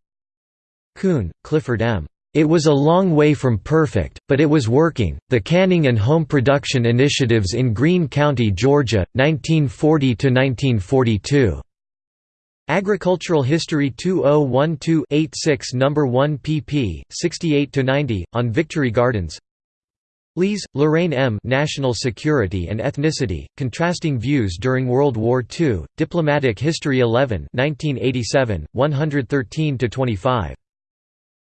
Kuhn, Clifford M. It was a long way from perfect, but it was working. The Canning and Home Production Initiatives in Greene County, Georgia, 1940 to 1942. Agricultural History 2012-86 No. 1 pp. 68 to 90 on Victory Gardens. Lees, Lorraine M. National Security and Ethnicity: Contrasting Views During World War II. Diplomatic History 11, 1987, 113 to 25.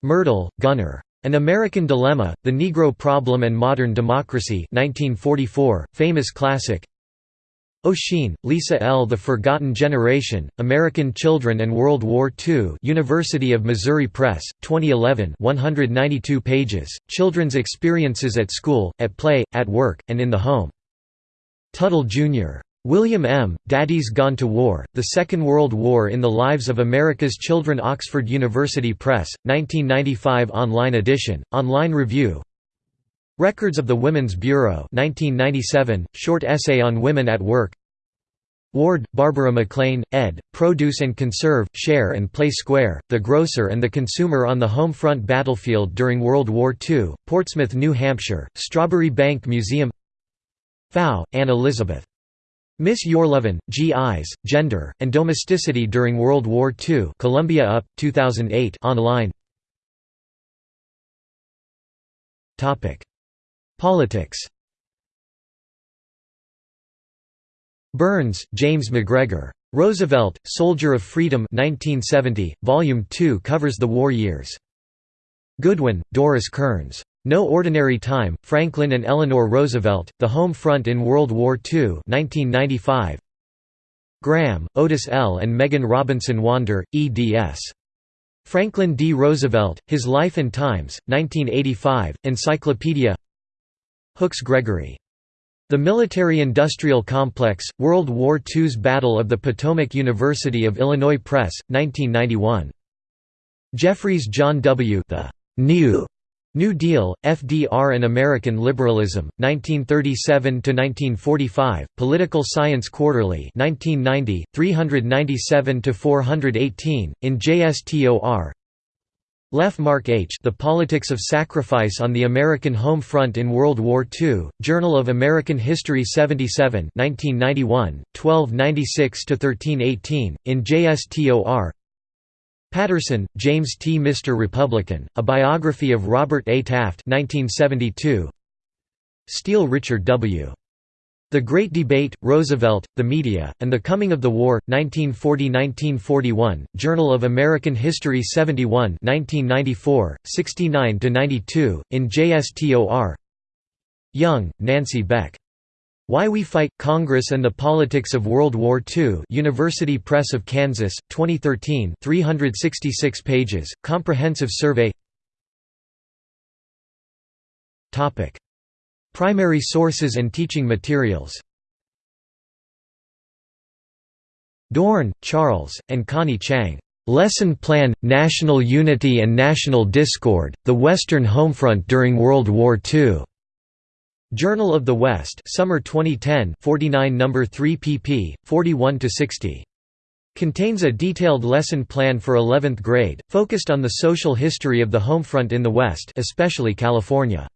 Myrdal, Gunnar. An American Dilemma, The Negro Problem and Modern Democracy 1944, famous classic Ossian, Lisa L. The Forgotten Generation, American Children and World War II University of Missouri Press, 2011 192 pages, Children's Experiences at School, at Play, at Work, and in the Home. Tuttle, Jr. William M., Daddy's Gone to War, The Second World War in the Lives of America's Children Oxford University Press, 1995 online edition, online review Records of the Women's Bureau 1997, short essay on women at work Ward, Barbara McLean, ed., Produce and Conserve, Share and Play Square, The Grocer and the Consumer on the Home Front Battlefield During World War II, Portsmouth, New Hampshire, Strawbery Banke Museum Pfau, Anne Elizabeth. Miss Yourlovin, GIs, Gender, and Domesticity During World War II Columbia UP, 2008 online Politics Burns, James MacGregor. Roosevelt, Soldier of Freedom 1970, Volume 2 covers the war years. Goodwin, Doris Kearns. No Ordinary Time, Franklin and Eleanor Roosevelt, The Home Front in World War II 1995. Graham, Otis L. and Megan Robinson Wander, eds. Franklin D. Roosevelt, His Life and Times, 1985, Encyclopedia Hooks Gregory. The Military-Industrial Complex, World War II's Battle of the Potomac University of Illinois Press, 1991. Jeffries John W. The New New Deal, FDR and American Liberalism, 1937–1945, Political Science Quarterly 1990, 397–418, in JSTOR Leff Mark H. The Politics of Sacrifice on the American Home Front in World War II, Journal of American History 77 1991, 1296–1318, in JSTOR Patterson, James T. Mr. Republican, A Biography of Robert A. Taft 1972. Steele Richard W. The Great Debate, Roosevelt, the Media, and the Coming of the War, 1940–1941, Journal of American History 71 1994, 69–92, in JSTOR Young, Nancy Beck. Why We Fight, Congress and the Politics of World War II University Press of Kansas, 2013 366 pages, comprehensive survey. Primary sources and teaching materials. Dorn, Charles, and Connie Chang. "'Lesson Plan, National Unity and National Discord, the Western Homefront During World War II' Journal of the West Summer 2010 49 number 3 pp 41 to 60 Contains a detailed lesson plan for 11th grade focused on the social history of the homefront in the West especially California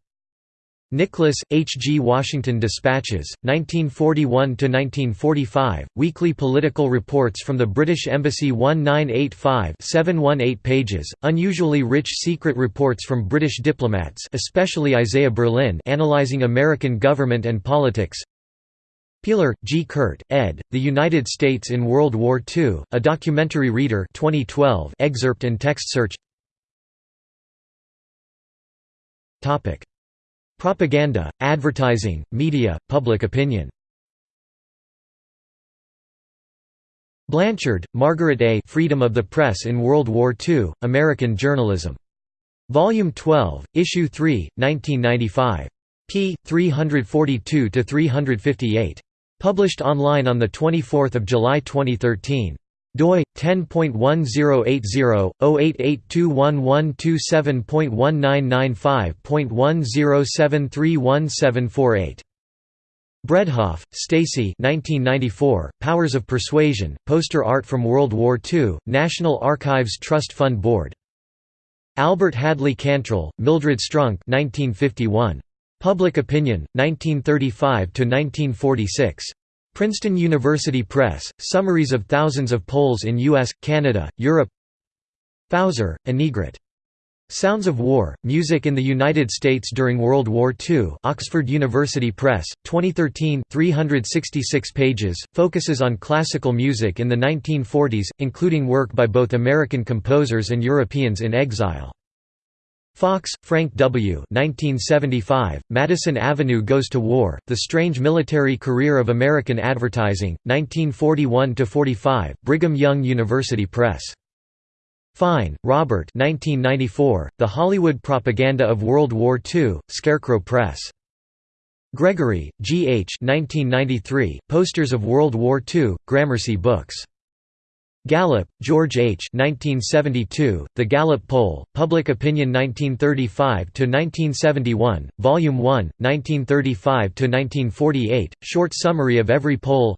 Nicholas, H. G. Washington Dispatches, 1941–1945, weekly political reports from the British Embassy 1985 718 pages, unusually rich secret reports from British diplomats especially Isaiah Berlin analyzing American government and politics Piehler, G. Kurt, ed., The United States in World War II, A Documentary Reader 2012 excerpt and text search Propaganda, advertising, media, public opinion Blanchard, Margaret A. Freedom of the Press in World War II, American Journalism. Volume 12, Issue 3, 1995. p. 342–358. Published online on 24 July 2013 doi 10.1080/088117.1995.10731748 Bredhoff, Stacy 1994, Powers of Persuasion, poster art from World War II, National Archives Trust Fund Board. Albert Hadley Cantril, Mildred Strunk 1951. Public Opinion, 1935–1946. Princeton University Press, summaries of thousands of polls in U.S., Canada, Europe Fauser, Annegret. Sounds of War, Music in the United States During World War II Oxford University Press, 2013 366 pages, focuses on classical music in the 1940s, including work by both American composers and Europeans in exile. Fox, Frank W. 1975, Madison Avenue Goes to War, The Strange Military Career of American Advertising, 1941–45, Brigham Young University Press. Fyne, Robert 1994, The Hollywood Propaganda of World War II, Scarecrow Press. Gregory, G. H. 1993, Posters of World War II, Gramercy Books. Gallup, George H. 1972, the Gallup Poll, Public Opinion 1935–1971, Volume 1, 1935–1948, short summary of every poll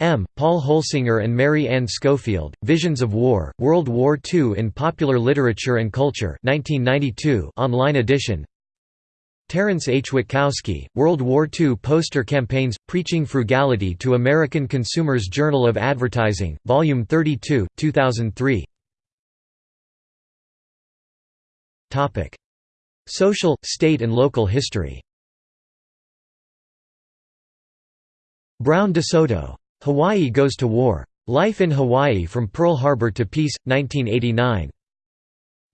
M. Paul Holsinger and Mary Ann Schofield, Visions of War, World War II in Popular Literature and Culture 1992, online edition Terence H. Witkowski, World War II Poster Campaigns, Preaching Frugality to American Consumers Journal of Advertising, Volume 32, 2003 Social, state and local history Brown DeSoto. Hawaii Goes to War. Life in Hawaii from Pearl Harbor to Peace, 1989.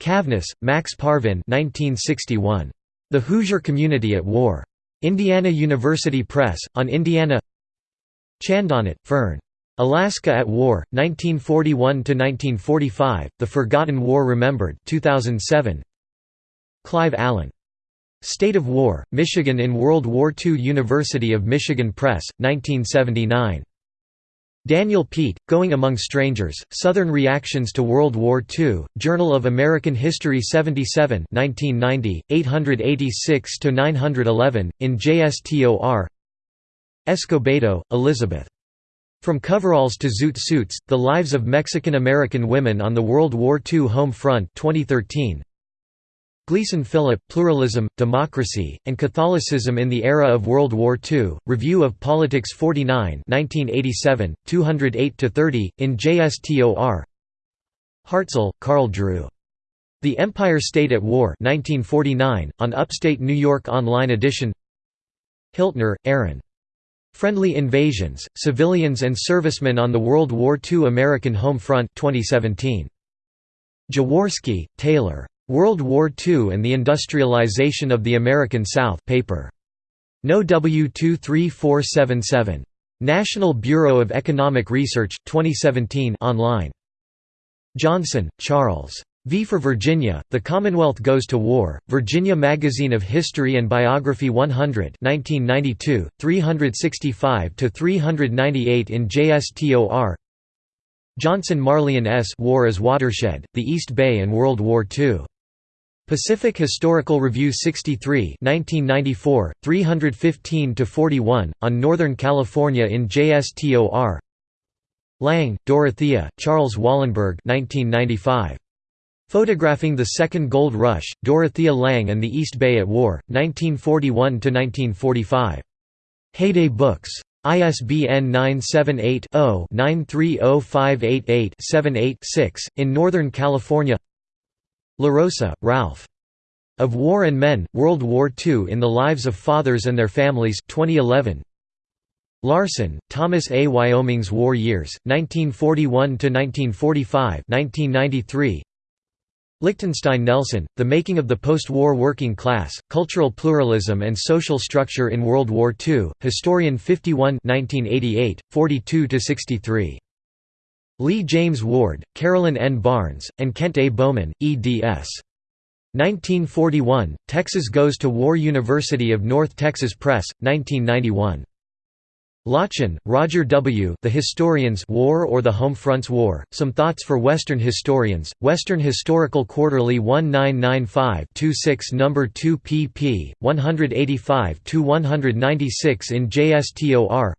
Cavnes, Max Parvin 1961. The Hoosier Community at War. Indiana University Press, on Indiana Chandonnet, Fern. Alaska at War, 1941–1945, The Forgotten War Remembered 2007. Clive Alan. State of War, Michigan in World War II University of Michigan Press, 1979. Daniel Pete, Going Among Strangers, Southern Reactions to World War II, Journal of American History 77 1990, 886–911, in JSTOR Escobedo, Elizabeth. From Coveralls to Zoot Suits, The Lives of Mexican-American Women on the World War II Home Front 2013. Gleason Philip, Pluralism, Democracy, and Catholicism in the Era of World War II, Review of Politics 49 1987, 208–30, in JSTOR Hartzell, Carl Drew. The Empire State at War 1949, on Upstate New York Online Edition Hiltner, Aaron. Friendly Invasions, Civilians and Servicemen on the World War II American Home Front 2017. Jaworski, Taylor. World War II and the Industrialization of the American South paper. No. W23477. National Bureau of Economic Research, 2017 online. Johnson, Charles. V for Virginia, The Commonwealth Goes to War, Virginia Magazine of History and Biography 100 1992, 365–398 in JSTOR Johnson Marilynn S. War as Watershed, The East Bay and World War II. Pacific Historical Review 63 1994, 315–41, on Northern California in JSTOR Lange, Dorothea, Charles Wollenberg 1995. Photographing the Second Gold Rush, Dorothea Lange and the East Bay at War, 1941–1945. Heyday Books. ISBN 978-0-930588-78-6, in Northern California LaRossa, Ralph. Of War and Men, World War II in the Lives of Fathers and Their Families 2011. Larson, Thomas A. Wyoming's War Years, 1941–1945 1993. Lichtenstein Nelson, The Making of the Post-War Working Class, Cultural Pluralism and Social Structure in World War II, Historian 51 1988, 42–63. Lee James Ward, Carolyn N. Barnes, and Kent A. Bowman, eds. 1941, Texas Goes to War University of North Texas Press, 1991. Lotchin, Roger W. The Historians War or the Home Front's War, Some Thoughts for Western Historians, Western Historical Quarterly 1995-26 No. 2 pp. 185–196 in JSTOR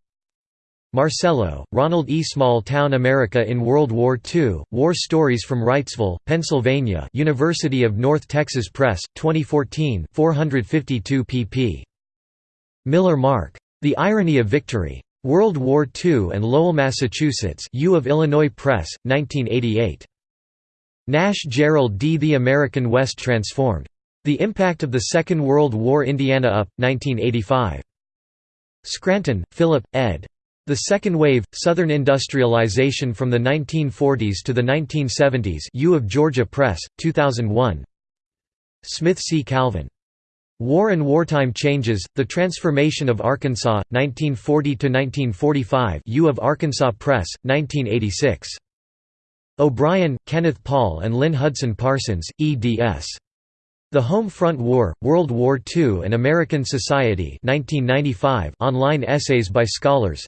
Marcello, Ronald E. Small Town America in World War II, War Stories from Wrightsville, Pennsylvania University of North Texas Press, 2014 452 pp. Miller Mark. The Irony of Victory. World War II and Lowell, Massachusetts U of Illinois Press, 1988. Nash Gerald D. The American West Transformed. The Impact of the Second World War Indiana Up, 1985. Scranton, Philip, ed. The Second Wave, Southern Industrialization from the 1940s to the 1970s U of Georgia Press, 2001 Smith C. Calvin. War and Wartime Changes, The Transformation of Arkansas, 1940–1945 U of Arkansas Press, 1986. O'Brien, Kenneth Paul and Lynn Hudson Parsons, eds. The Home Front War, World War II and American Society 1995 online essays by scholars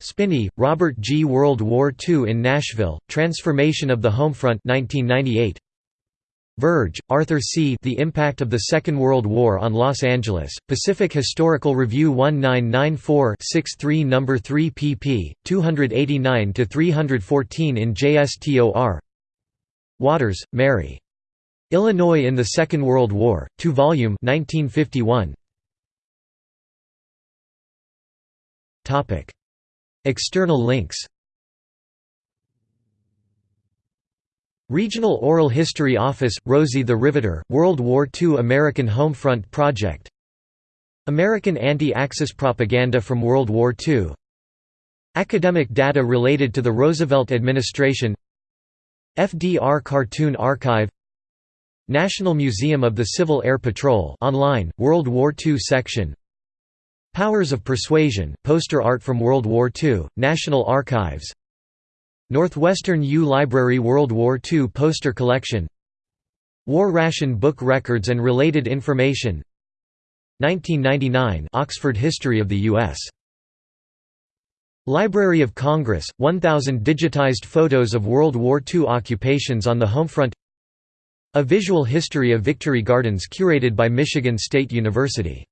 Spinney, Robert G. World War II in Nashville, Transformation of the Homefront 1998. Verge, Arthur C. The Impact of the Second World War on Los Angeles, Pacific Historical Review 1994-63 No. 3 pp. 289–314 in JSTOR Waters, Mary. Illinois in the Second World War, 2 volume 1951. External links. Regional Oral History Office, Rosie the Riveter, World War II American Homefront Project. American Anti-Axis Propaganda from World War II Academic data related to the Roosevelt administration. FDR Cartoon Archive. National Museum of the Civil Air Patrol online, World War II section Powers of Persuasion, poster art from World War II, National Archives. Northwestern U Library World War II poster collection. War ration book records and related information. 1999 Oxford History of the U.S. Library of Congress, 1,000 digitized photos of World War II occupations on the homefront. A visual history of Victory Gardens curated by Michigan State University